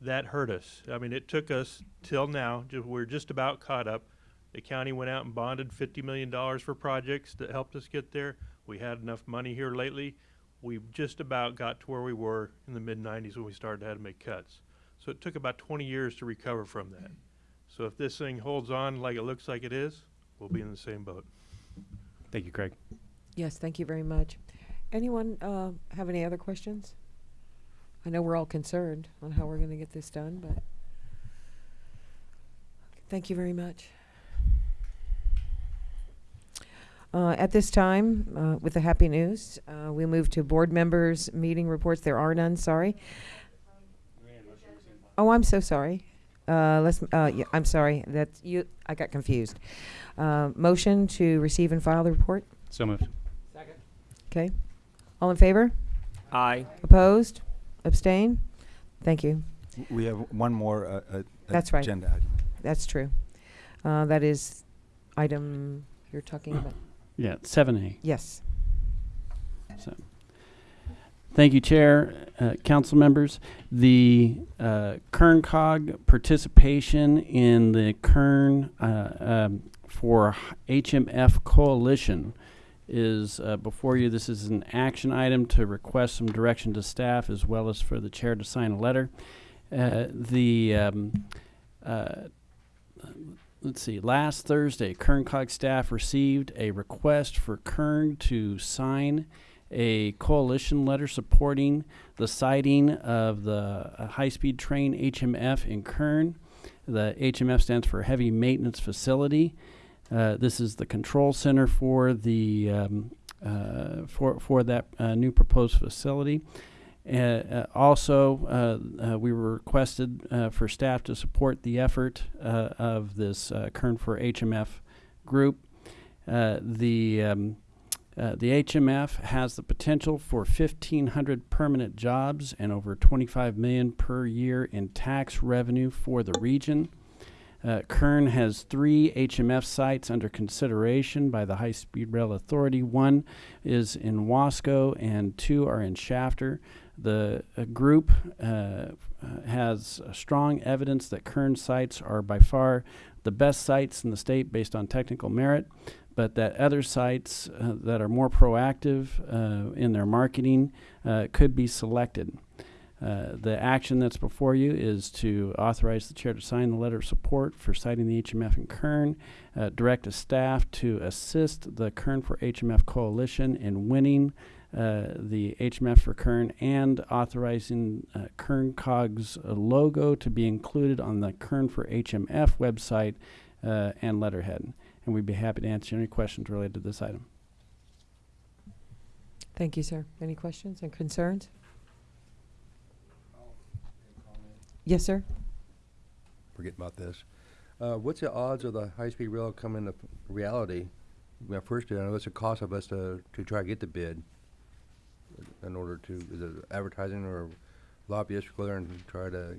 That hurt us. I mean, it took us till now, ju- we're just about caught up. The county went out and bonded fifty million dollars for projects that helped us get there. We had enough money here lately. We just about got to where we were in the mid nineties when we started to have to make cuts. So it took about twenty years to recover from that. So if this thing holds on like it looks like it is, we'll be in the same boat. Thank you, Craig. Yes, thank you very much. Anyone uh, have any other questions? I know we're all concerned on how we're going to get this done, but thank you very much. Uh, At this time, uh, with the happy news, uh, we move to board members' meeting reports. There are none, sorry. Oh, I'm so sorry. Uh, Let's, uh, yeah, I'm sorry, that's you, I got confused. Uh, Motion to receive and file the report? So moved. Okay. All in favor? Aye. Opposed? Abstain? Thank you. We have one more uh, uh, That's right. agenda item. That's true. Uh, that is item you're talking about. Yeah, seven A. Yes. So, thank you, Chair, uh, council members. The uh, Kern Cog participation in the Kern uh, um, for HMF Coalition is uh, before you. This is an action item to request some direction to staff as well as for the chair to sign a letter. Uh, the um, uh, let's see, last Thursday, Kern Cog staff received a request for Kern to sign a coalition letter supporting the siting of the high-speed train HMF in Kern. The HMF stands for Heavy Maintenance Facility. Uh, this is the control center for the um, uh, for for that uh, new proposed facility. Uh, uh, also, we were requested for staff to support the effort of this Kern for HMF group. The um, uh, the HMF has the potential for 1,500 permanent jobs and over 25 million per year in tax revenue for the region. Uh, Kern has three HMF sites under consideration by the High Speed Rail Authority. One is in Wasco, and two are in Shafter. The uh, group uh, has strong evidence that Kern sites are by far the best sites in the state based on technical merit, but that other sites uh, that are more proactive uh, in their marketing uh, could be selected. Uh, the action that's before you is to authorize the chair to sign the letter of support for siting the HMF in Kern, uh, direct a staff to assist the Kern for HMF coalition in winning uh, the HMF for Kern and authorizing Kern Cog's logo to be included on the Kern for HMF website and letterhead. And we'd be happy to answer any questions related to this item. Thank you, sir. Any questions and concerns? Yes, sir. Forget about this. Uh, what's the odds of the high-speed rail coming to reality? Well, first, I know what's the cost of us to, to try to get the bid? In order to, is it advertising or lobbyists go there and try to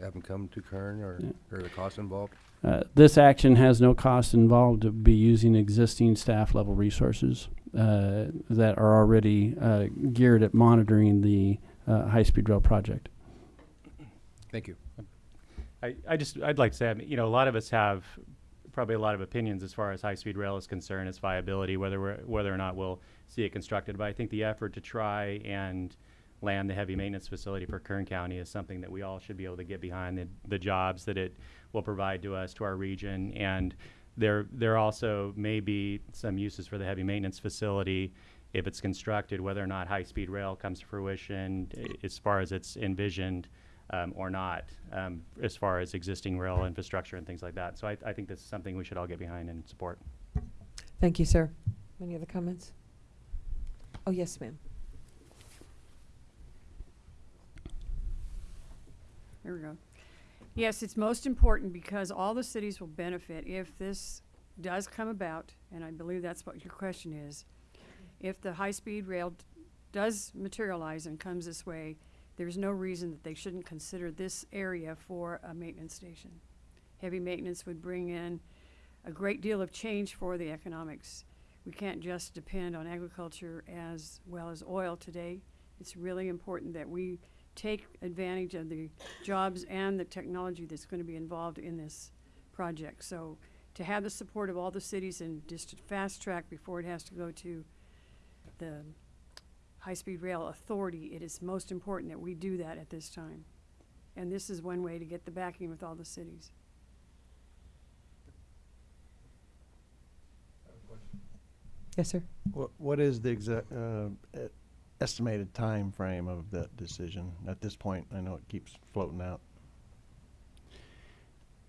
have them come to Kern or, Yeah. or the cost involved? Uh, this action has no cost involved to be using existing staff level resources uh, that are already uh, geared at monitoring the uh, high speed rail project. Thank you. I, I just I'd like to say I mean, you know a lot of us have probably a lot of opinions as far as high speed rail is concerned, its viability, whether we're, whether or not we'll see it constructed. But I think the effort to try and land the heavy maintenance facility for Kern County is something that we all should be able to get behind, the, the jobs that it will provide to us, to our region. And there, there also may be some uses for the heavy maintenance facility if it's constructed, whether or not high-speed rail comes to fruition i- as far as it's envisioned um, or not, um, as far as existing rail infrastructure and things like that. So I, I think this is something we should all get behind and support. Thank you, sir. Any other comments? Oh, yes, ma'am. Here we go. Yes, it's most important because all the cities will benefit if this does come about, and I believe that's what your question is. If the high-speed rail does materialize and comes this way, there's no reason that they shouldn't consider this area for a maintenance station. Heavy maintenance would bring in a great deal of change for the economics. We can't just depend on agriculture as well as oil today. It's really important that we take advantage of the jobs and the technology that's going to be involved in this project. So to have the support of all the cities and just to fast track before it has to go to the High-Speed Rail Authority, it is most important that we do that at this time. And this is one way to get the backing with all the cities. Yes, sir. What, what is the exact, uh, estimated time frame of that decision at this point? I know it keeps floating out.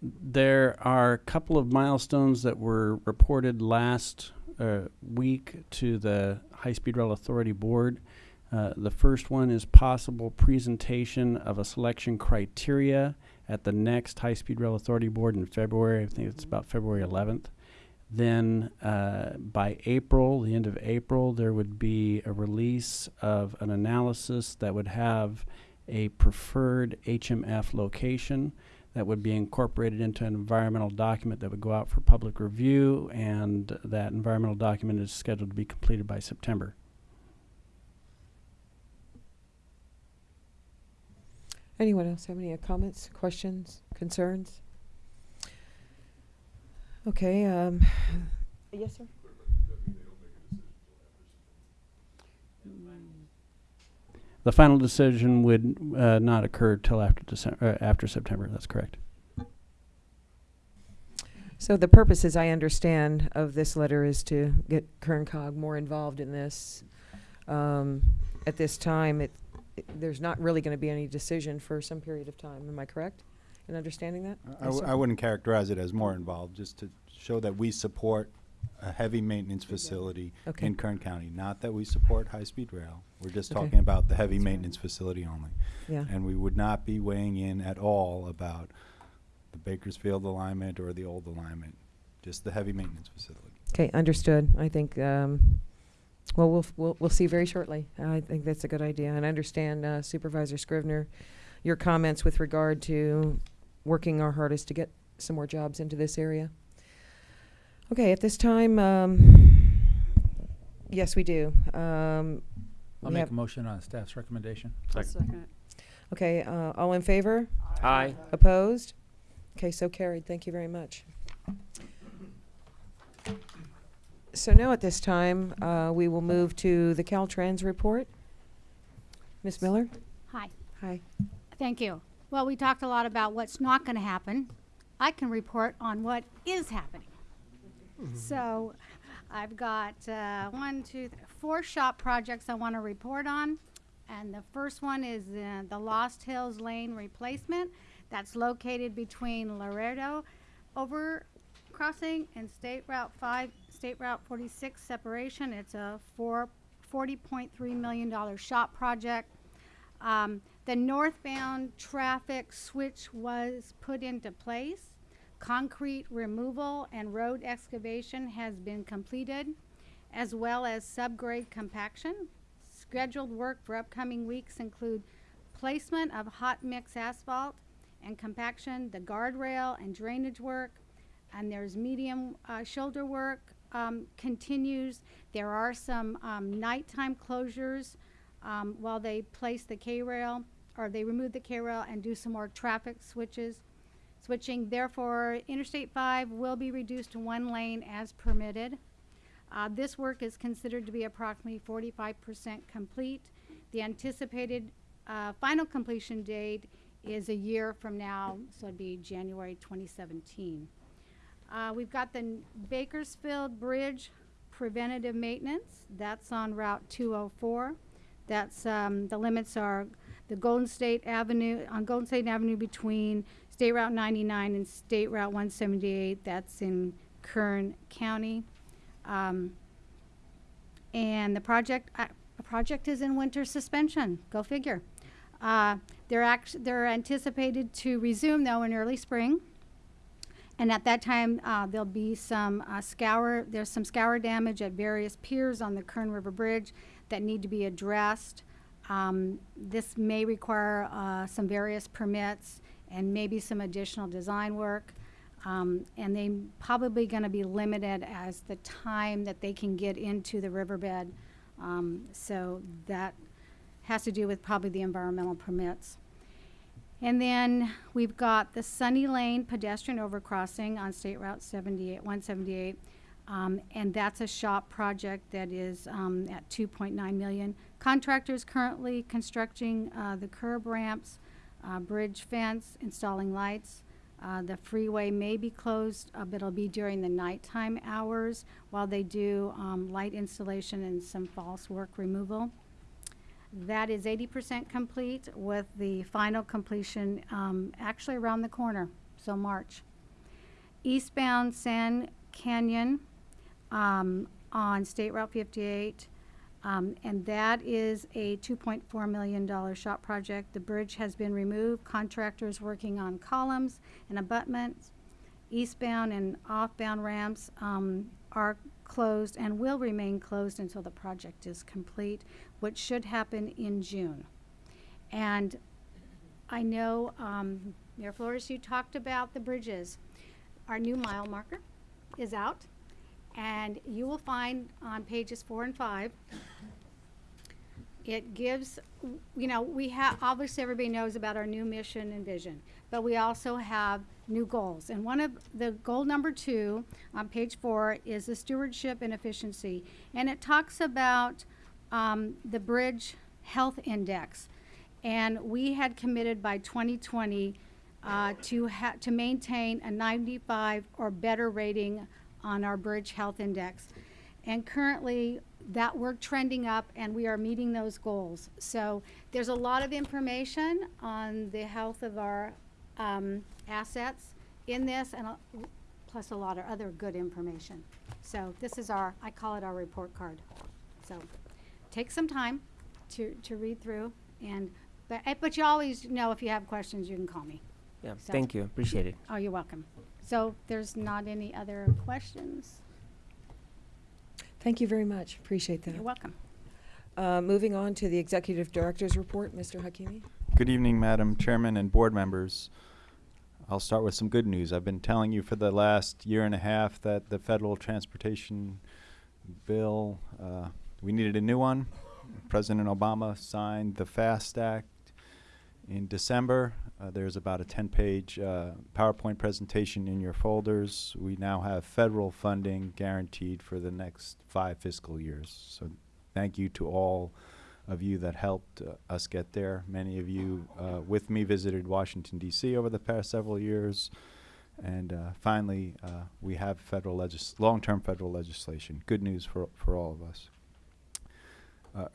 There are a couple of milestones that were reported last uh, week to the High Speed Rail Authority Board. Uh, the first one is possible presentation of a selection criteria at the next High Speed Rail Authority Board in February. I think it's about February 11th. Then uh, by April, the end of April, there would be a release of an analysis that would have a preferred HMF location that would be incorporated into an environmental document that would go out for public review, and that environmental document is scheduled to be completed by September. Anyone else have any comments, questions, concerns? Okay, um, yes, sir? The final decision would uh, not occur till after December, uh, after September. That's correct. So the purpose, as I understand, of this letter is to get Kern Cog more involved in this. Um, at this time, it, it- there's not really gonna be any decision for some period of time. Am I correct in understanding that? I, Yes. I wouldn't characterize it as more involved, just to show that we support a heavy maintenance facility Okay. in Kern County. Not that we support high-speed rail. We're just Okay. talking about the heavy maintenance facility only. Yeah. And we would not be weighing in at all about the Bakersfield alignment or the old alignment, just the heavy maintenance facility. Okay, understood. I think, um, well, we'll, we'll, we'll see very shortly. I think that's a good idea. And I understand uh, Supervisor Scrivner, your comments with regard to working our hardest to get some more jobs into this area. Okay, at this time, um, yes, we do. Um, I'll we make have- a motion on staff's recommendation. I'll second it. Okay, uh, all in favor? Aye. Opposed? Okay, so carried. Thank you very much. So now at this time, uh, we will move to the Caltrans report. Ms. Miller? Hi. Hi. Thank you. Well, we talked a lot about what's not going to happen. I can report on what is happening. So I've got uh, one, two, th- four SHOPP projects I want to report on. And the first one is uh, the Lost Hills Lane replacement. That's located between Laredo over crossing and State Route 5, State Route 46 separation. It's a four, $40.3 million SHOPP project. Um, the northbound traffic switch was put into place. Concrete removal and road excavation has been completed, as well as subgrade compaction. Scheduled work for upcoming weeks include placement of hot mix asphalt and compaction, the guardrail and drainage work, and there's medium uh, shoulder work um, continues. There are some um, nighttime closures um, while they place the K-rail, or they remove the K-rail and do some more traffic switches. Switching, therefore, Interstate 5 will be reduced to one lane as permitted. Uh, this work is considered to be approximately 45% complete. The anticipated uh, final completion date is a year from now, so it'd be January 2017. Uh, We've got the Bakersfield Bridge preventative maintenance. That's on Route 204. That's, um, the limits are the Golden State Avenue, on Golden State Avenue between State Route 99 and State Route 178. That's in Kern County. Um, and the project, uh, project is in winter suspension. Go figure. Uh, they're act- they're anticipated to resume though in early spring. And at that time, uh, there'll be some uh, scour, there's some scour damage at various piers on the Kern River Bridge that need to be addressed. Um, this may require uh, some various permits and maybe some additional design work. Um, and they probably going to be limited as the time that they can get into the riverbed. Um, so that has to do with probably the environmental permits. And then we've got the Sunny Lane pedestrian overcrossing on State Route 78, 178. Um, and that's a SHOPP project that is um, at 2.9 million. Contractors currently constructing uh, the curb ramps, uh, bridge fence, installing lights. Uh, the freeway may be closed, uh, but it'll be during the nighttime hours while they do um, light installation and some false work removal. That is 80% complete with the final completion um, actually around the corner, so March. Eastbound Sand Canyon um, on State Route 58. Um, and that is a $2.4 million SHOPP project. The bridge has been removed. Contractors working on columns and abutments. Eastbound and offbound ramps um, are closed and will remain closed until the project is complete, which should happen in June. And I know, um, Mayor Flores, you talked about the bridges. Our new mile marker is out, and you will find on pages four and five, it gives, you know, we have, obviously, everybody knows about our new mission and vision, but we also have new goals. And one of the goal number two on page four is the stewardship and efficiency. And it talks about um, the bridge health index. And we had committed by 2020 uh, to to maintain a 95 or better rating on our bridge health index. And currently, that we're trending up and we are meeting those goals. So there's a lot of information on the health of our um, assets in this and a, plus a lot of other good information. So this is our, I call it our report card. So take some time to, to read through and, but, but you always know if you have questions, you can call me. Yeah, So- thank you. Appreciate it. Oh, you're welcome. So there's not any other questions? Thank you very much. Appreciate that. You're welcome. Uh, moving on to the executive director's report, Mr. Hakimi. Good evening, Madam Chairman and board members. I'll start with some good news. I've been telling you for the last year and a half that the federal transportation bill, uh, we needed a new one. President Obama signed the FAST Act in December. Uh, there's about a 10-page uh, PowerPoint presentation in your folders. We now have federal funding guaranteed for the next five fiscal years. So thank you to all of you that helped uh, us get there. Many of you uh, with me visited Washington, D.C. over the past several years. And uh, finally, we have federal long-term federal legislation. Good news for, for all of us.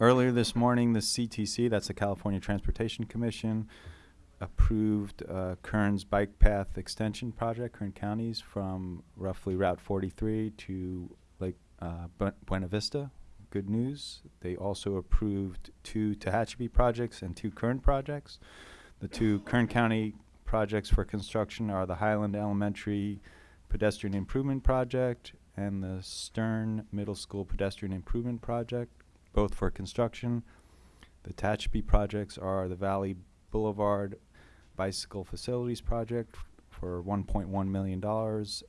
Earlier this morning, the CTC, that's the California Transportation Commission, approved uh, Kern's bike path extension project, Kern Counties, from roughly Route 43 to Lake uh, Bu- Buena Vista. Good news. They also approved two Tehachapi projects and two Kern projects. The two Kern County projects for construction are the Highland Elementary Pedestrian Improvement Project and the Stern Middle School Pedestrian Improvement Project, both for construction. The Tehachapi projects are the Valley Boulevard Bicycle Facilities Project for $1.1 million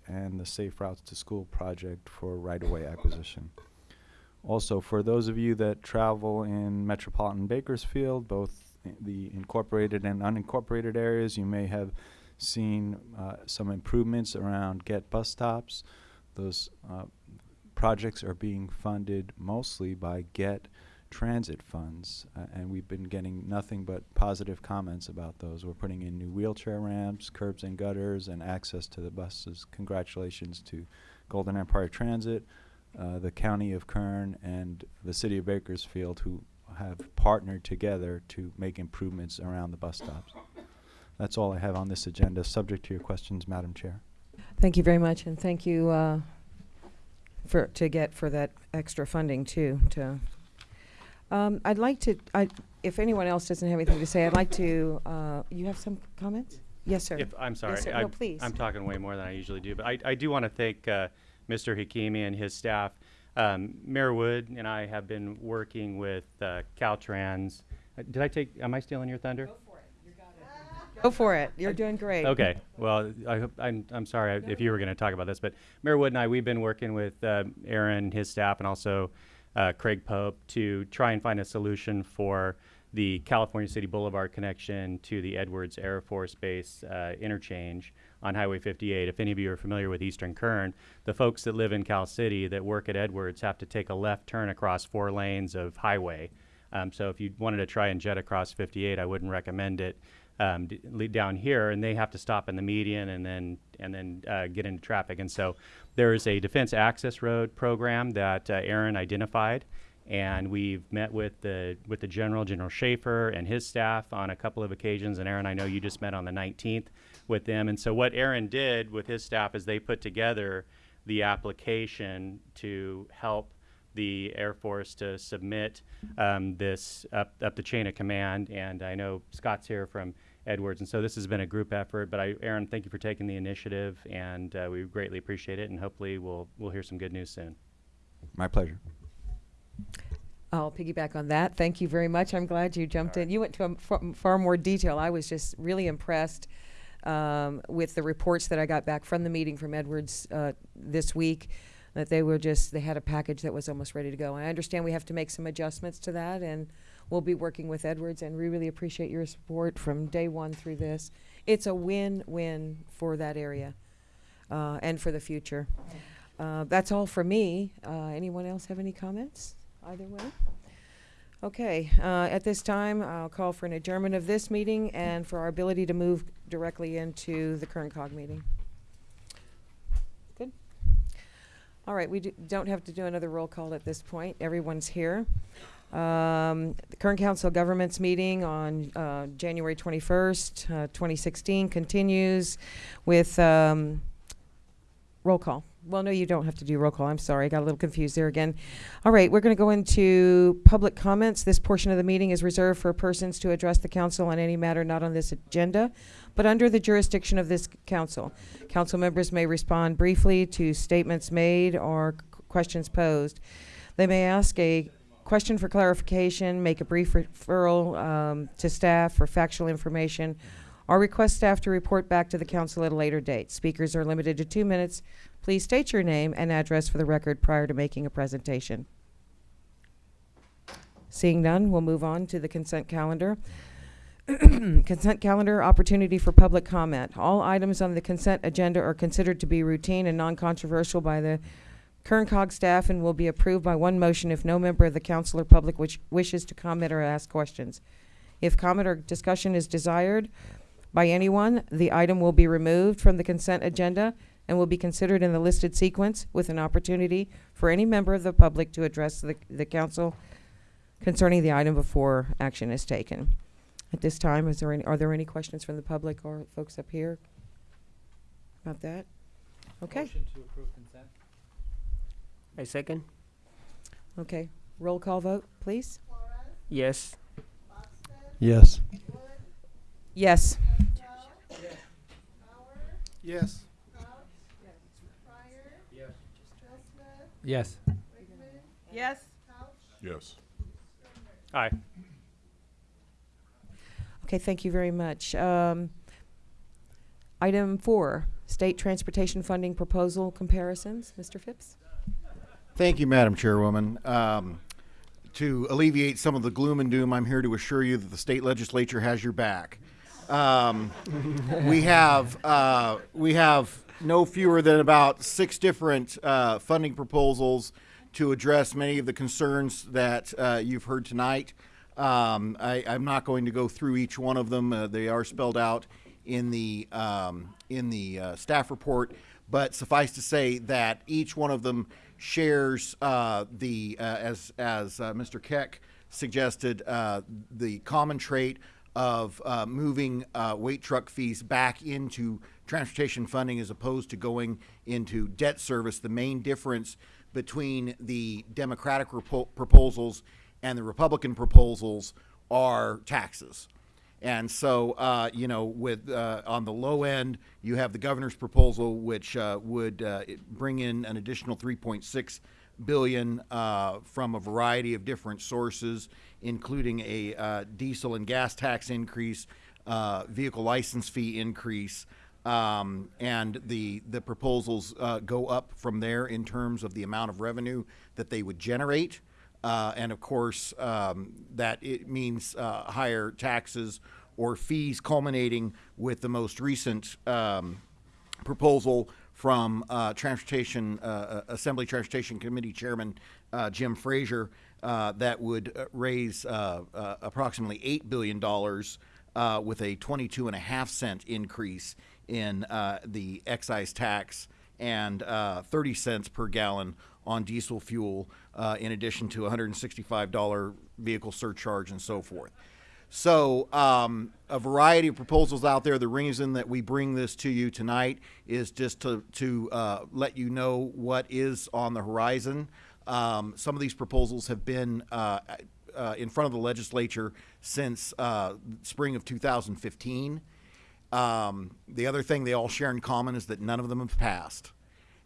and the Safe Routes to School Project for right-of-way acquisition. Also, for those of you that travel in metropolitan Bakersfield, both the incorporated and unincorporated areas, you may have seen uh, some improvements around GET bus stops. Those uh, projects are being funded mostly by GET transit funds, uh, and we've been getting nothing but positive comments about those. We're putting in new wheelchair ramps, curbs and gutters, and access to the buses. Congratulations to Golden Empire Transit, uh, the County of Kern, and the City of Bakersfield, who have partnered together to make improvements around the bus stops. That's all I have on this agenda, subject to your questions, Madam Chair. Thank you very much, and thank you uh, for, to GET for that extra funding too, to. Um, I'd like to, I, if anyone else doesn't have anything to say, I'd like to, uh, you have some comments? Yes, sir. If, I'm sorry. Yes, sir. I- No, please. I'm talking way more than I usually do, but I, I do want to thank uh, Mr. Hakimi and his staff. Um, Mayor Wood and I have been working with uh, Caltrans. Uh, Did I take, am I stealing your thunder? Go for it. You're doing great. Okay. Well, I hope, I'm, I'm sorry if you were going to talk about this, but Mayor Wood and I, we've been working with uh, Aaron, his staff, and also uh, Craig Pope to try and find a solution for the California City Boulevard connection to the Edwards Air Force Base uh, interchange on Highway 58. If any of you are familiar with Eastern Kern, the folks that live in Cal City that work at Edwards have to take a left turn across four lanes of highway. Um, so if you wanted to try and jet across 58, I wouldn't recommend it um, down here, and they have to stop in the median and then and then uh, get into traffic. And so there is a defense access road program that uh, Aaron identified, and we've met with the with the general, General Schaefer, and his staff on a couple of occasions. And Aaron, I know you just met on the 19th with them. And so what Aaron did with his staff is they put together the application to help the Air Force to submit um, this up, up the chain of command. And I know Scott's here from Edwards, and so this has been a group effort. But I, Aaron, thank you for taking the initiative, and uh, we greatly appreciate it. And hopefully, we'll we'll hear some good news soon. My pleasure. I'll piggyback on that. Thank you very much. I'm glad you jumped in. You went to a m- far, far more detail. I was just really impressed um, with the reports that I got back from the meeting from Edwards uh, this week. That they were just they had a package that was almost ready to go. I understand we have to make some adjustments to that, and we'll be working with Edwards. And we really appreciate your support from day one through this. It's a win-win for that area uh, and for the future. Uh, that's all for me. Uh, anyone else have any comments? Either way? Okay, uh, at this time, I'll call for an adjournment of this meeting and for our ability to move directly into the Kern COG meeting. Good. All right, we do, don't have to do another roll call at this point. Everyone's here. Um, the Kern council governments meeting on uh, January 21st, uh, 2016 continues with um, roll call. Well, no, you don't have to do roll call. I'm sorry. I got a little confused there again. All right, we're going to go into public comments. This portion of the meeting is reserved for persons to address the council on any matter not on this agenda, but under the jurisdiction of this council. Council members may respond briefly to statements made or questions posed. They may ask a question for clarification, make a brief referral um, to staff for factual information, or request staff to report back to the council at a later date. Speakers are limited to two minutes. Please state your name and address for the record prior to making a presentation. Seeing none, we'll move on to the consent calendar. consent calendar opportunity for public comment. All items on the consent agenda are considered to be routine and non-controversial by the Kern Cog staff and will be approved by one motion if no member of the council or public which wishes to comment or ask questions. If comment or discussion is desired by anyone, the item will be removed from the consent agenda and will be considered in the listed sequence with an opportunity for any member of the public to address the, the council concerning the item before action is taken. At this time, is there any, are there any questions from the public or folks up here about that? Okay, Motion to approve consent? I second. okay. Roll call vote, please. Yes. Yes. Yes. Yes. Yes. Yes. Yes. Aye. Okay, thank you very much. Um, item four, state transportation funding proposal comparisons. Mr. Phipps? Thank you, Madam Chairwoman. Um, to alleviate some of the gloom and doom, I'm here to assure you that the state legislature has your back. Um, we have uh, we have no fewer than about six different uh, funding proposals to address many of the concerns that uh, you've heard tonight. Um, I, I'm not going to go through each one of them. Uh, they are spelled out in the um, in the uh, staff report. But suffice to say that each one of them shares uh, the uh, as as uh, Mr. Keck suggested uh, the common trait of uh, moving weight truck fees back into transportation funding as opposed to going into debt service. The main difference between the Democratic proposals and the Republican proposals are taxes. And so, uh, you know, with uh, on the low end, you have the governor's proposal, which uh, would uh, bring in an additional 3.6 billion uh, from a variety of different sources, including a uh, diesel and gas tax increase, vehicle license fee increase, um, and the the proposals go up from there in terms of the amount of revenue that they would generate. And of course, um, that it means higher taxes or fees culminating with the most recent um, proposal from uh, Transportation uh, uh, Assembly Transportation Committee Chairman uh, Jim Frazier uh, that would uh, raise approximately eight billion dollars with a 22 and a half cent increase in the excise tax and uh, 30 cents per gallon on diesel fuel, in addition to a $165 vehicle surcharge and so forth. So, um, a variety of proposals out there. The reason that we bring this to you tonight is just to, to uh, let you know what is on the horizon. Um, some of these proposals have been uh, uh, in front of the legislature since uh, spring of 2015. Um, the other thing they all share in common is that none of them have passed.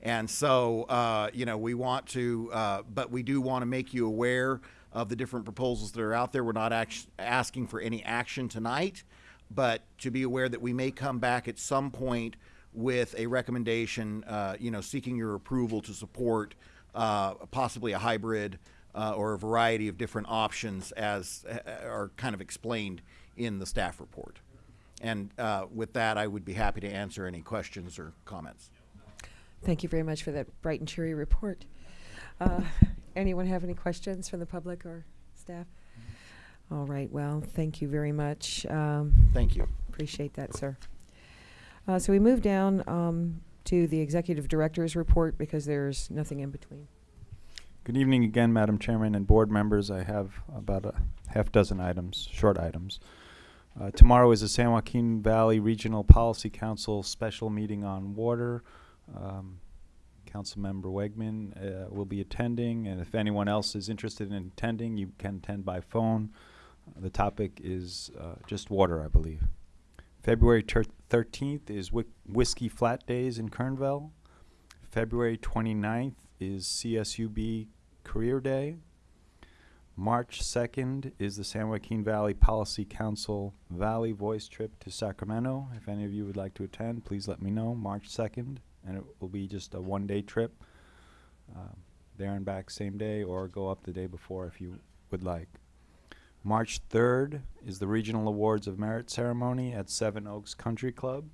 And so, uh, you know, we want to, uh, but we do want to make you aware of the different proposals that are out there. We're not asking for any action tonight, but to be aware that we may come back at some point with a recommendation, uh, you know, seeking your approval to support uh, possibly a hybrid uh, or a variety of different options as uh, are kind of explained in the staff report. And uh, with that, I would be happy to answer any questions or comments. Thank you very much for that bright and cheery report. Anyone have any questions from the public or staff? All right, well, thank you very much. Um, Thank you. Appreciate that, sir. Uh, so we move down um, to the executive director's report because there's nothing in between. Good evening again, Madam Chairman and board members. I have about a half dozen items, short items. Uh, tomorrow is the San Joaquin Valley Regional Policy Council special meeting on water. Um, Councilmember Wegman uh, will be attending, and if anyone else is interested in attending, you can attend by phone. Uh, the topic is uh, just water, I believe. February 13th is Whi- Whiskey Flat Days in Kernville. February 29th is CSUB Career Day. March 2nd is the San Joaquin Valley Policy Council Valley Voice Trip to Sacramento. If any of you would like to attend, please let me know. March 2nd, and it will be just a one day trip. Um, there and back same day, or go up the day before if you would like. March 3rd is the Regional Awards of Merit ceremony at Seven Oaks Country Club.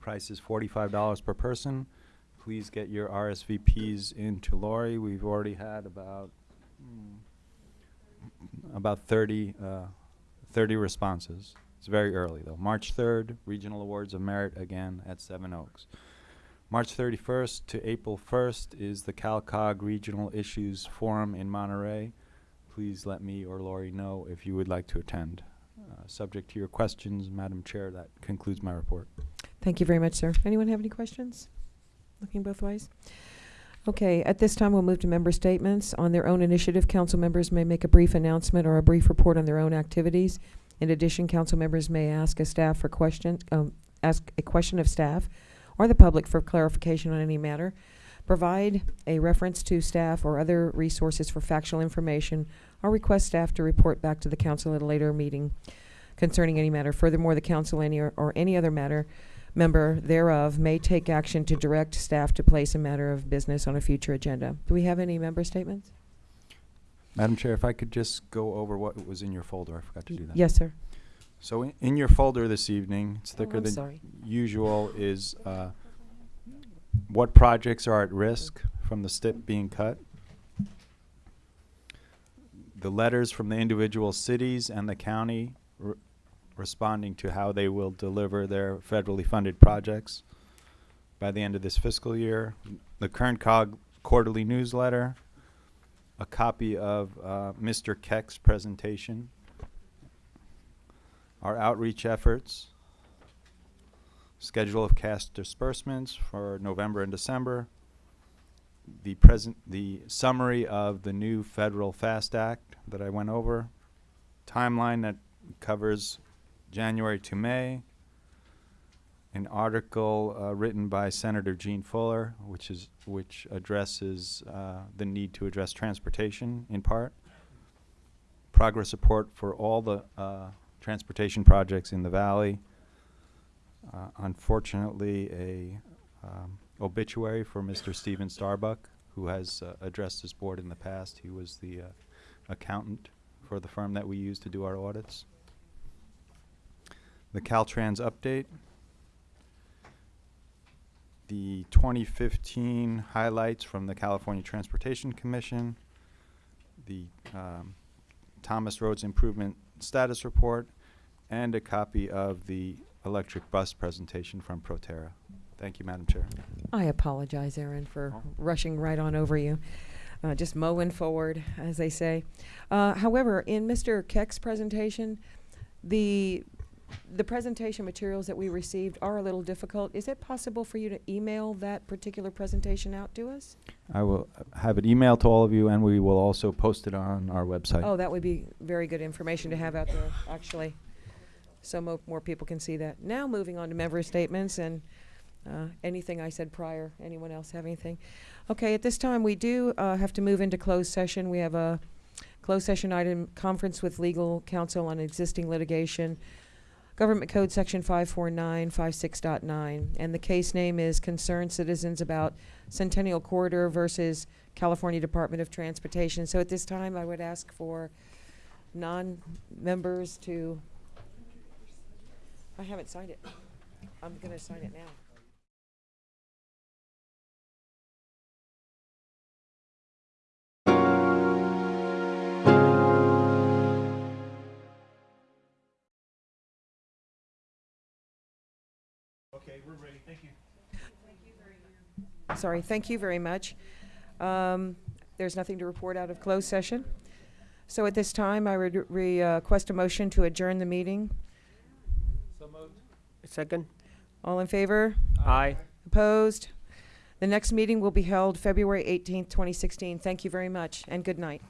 Price is $45 per person. Please get your RSVPs into Lori. We've already had about mm, about 30, uh, 30 responses. It's very early though. March 3rd, Regional Awards of Merit again at Seven Oaks. March 31st to April 1st is the CalCog Regional Issues Forum in Monterey. Please let me or Lori know if you would like to attend. Uh, subject to your questions, Madam Chair, that concludes my report. Thank you very much, sir. Anyone have any questions? Looking both ways? Okay, at this time, we'll move to member statements. On their own initiative, council members may make a brief announcement or a brief report on their own activities. In addition, council members may ask a staff for questions, um, ask a question of staff or the public for clarification on any matter. Provide a reference to staff or other resources for factual information, or request staff to report back to the council at a later meeting concerning any matter. Furthermore, the council any or, or any other matter member thereof may take action to direct staff to place a matter of business on a future agenda. Do we have any member statements? Madam Chair, if I could just go over what was in your folder, I forgot to do that. Yes, sir. So in, in your folder this evening, it's Oh, thicker I'm than sorry. usual, is uh, what projects are at risk from the STIP being cut. the letters from the individual cities and the county re- responding to how they will deliver their federally funded projects by the end of this fiscal year. The Kern COG quarterly newsletter, a copy of uh, Mr. Keck's presentation, our outreach efforts, schedule of cash disbursements for November and December, the present, the summary of the new federal FAST Act that I went over, timeline that covers January to May, an article uh, written by Senator Jean Fuller, which is which addresses uh, the need to address transportation in part, progress report for all the uh, transportation projects in the valley. Uh, unfortunately, a um, obituary for Mr. Stephen Starbuck, who has uh, addressed this board in the past. He was the uh, accountant for the firm that we use to do our audits. The Caltrans update. The 2015 highlights from the California Transportation Commission. The um, Thomas Roads Improvement Status Report, and a copy of the electric bus presentation from Proterra. Thank you, Madam Chair. I apologize, Aaron, for rushing right on over you. Uh, just mowing forward, as they say. Uh, however, in Mr. Keck's presentation, the the presentation materials that we received are a little difficult. Is it possible for you to email that particular presentation out to us? I will have it emailed to all of you, and we will also post it on our website. Oh, that would be very good information to have out there, actually, so mo- more people can see that. Now, moving on to member statements and uh, anything I said prior. Anyone else have anything? Okay, at this time, we do uh, have to move into closed session. We have a closed session item, conference with legal counsel on existing litigation, Government Code Section 54956.9, and the case name is Concerned Citizens About Centennial Corridor versus California Department of Transportation. So at this time, I would ask for non-members to, I haven't signed it. I'm going to sign it now. We're ready, thank you. Sorry, thank you very much. Um, There's nothing to report out of closed session. So at this time, I would re- uh, request a motion to adjourn the meeting. So moved. Second? All in favor? Aye. Opposed? The next meeting will be held February 18th, 2016. Thank you very much, and good night.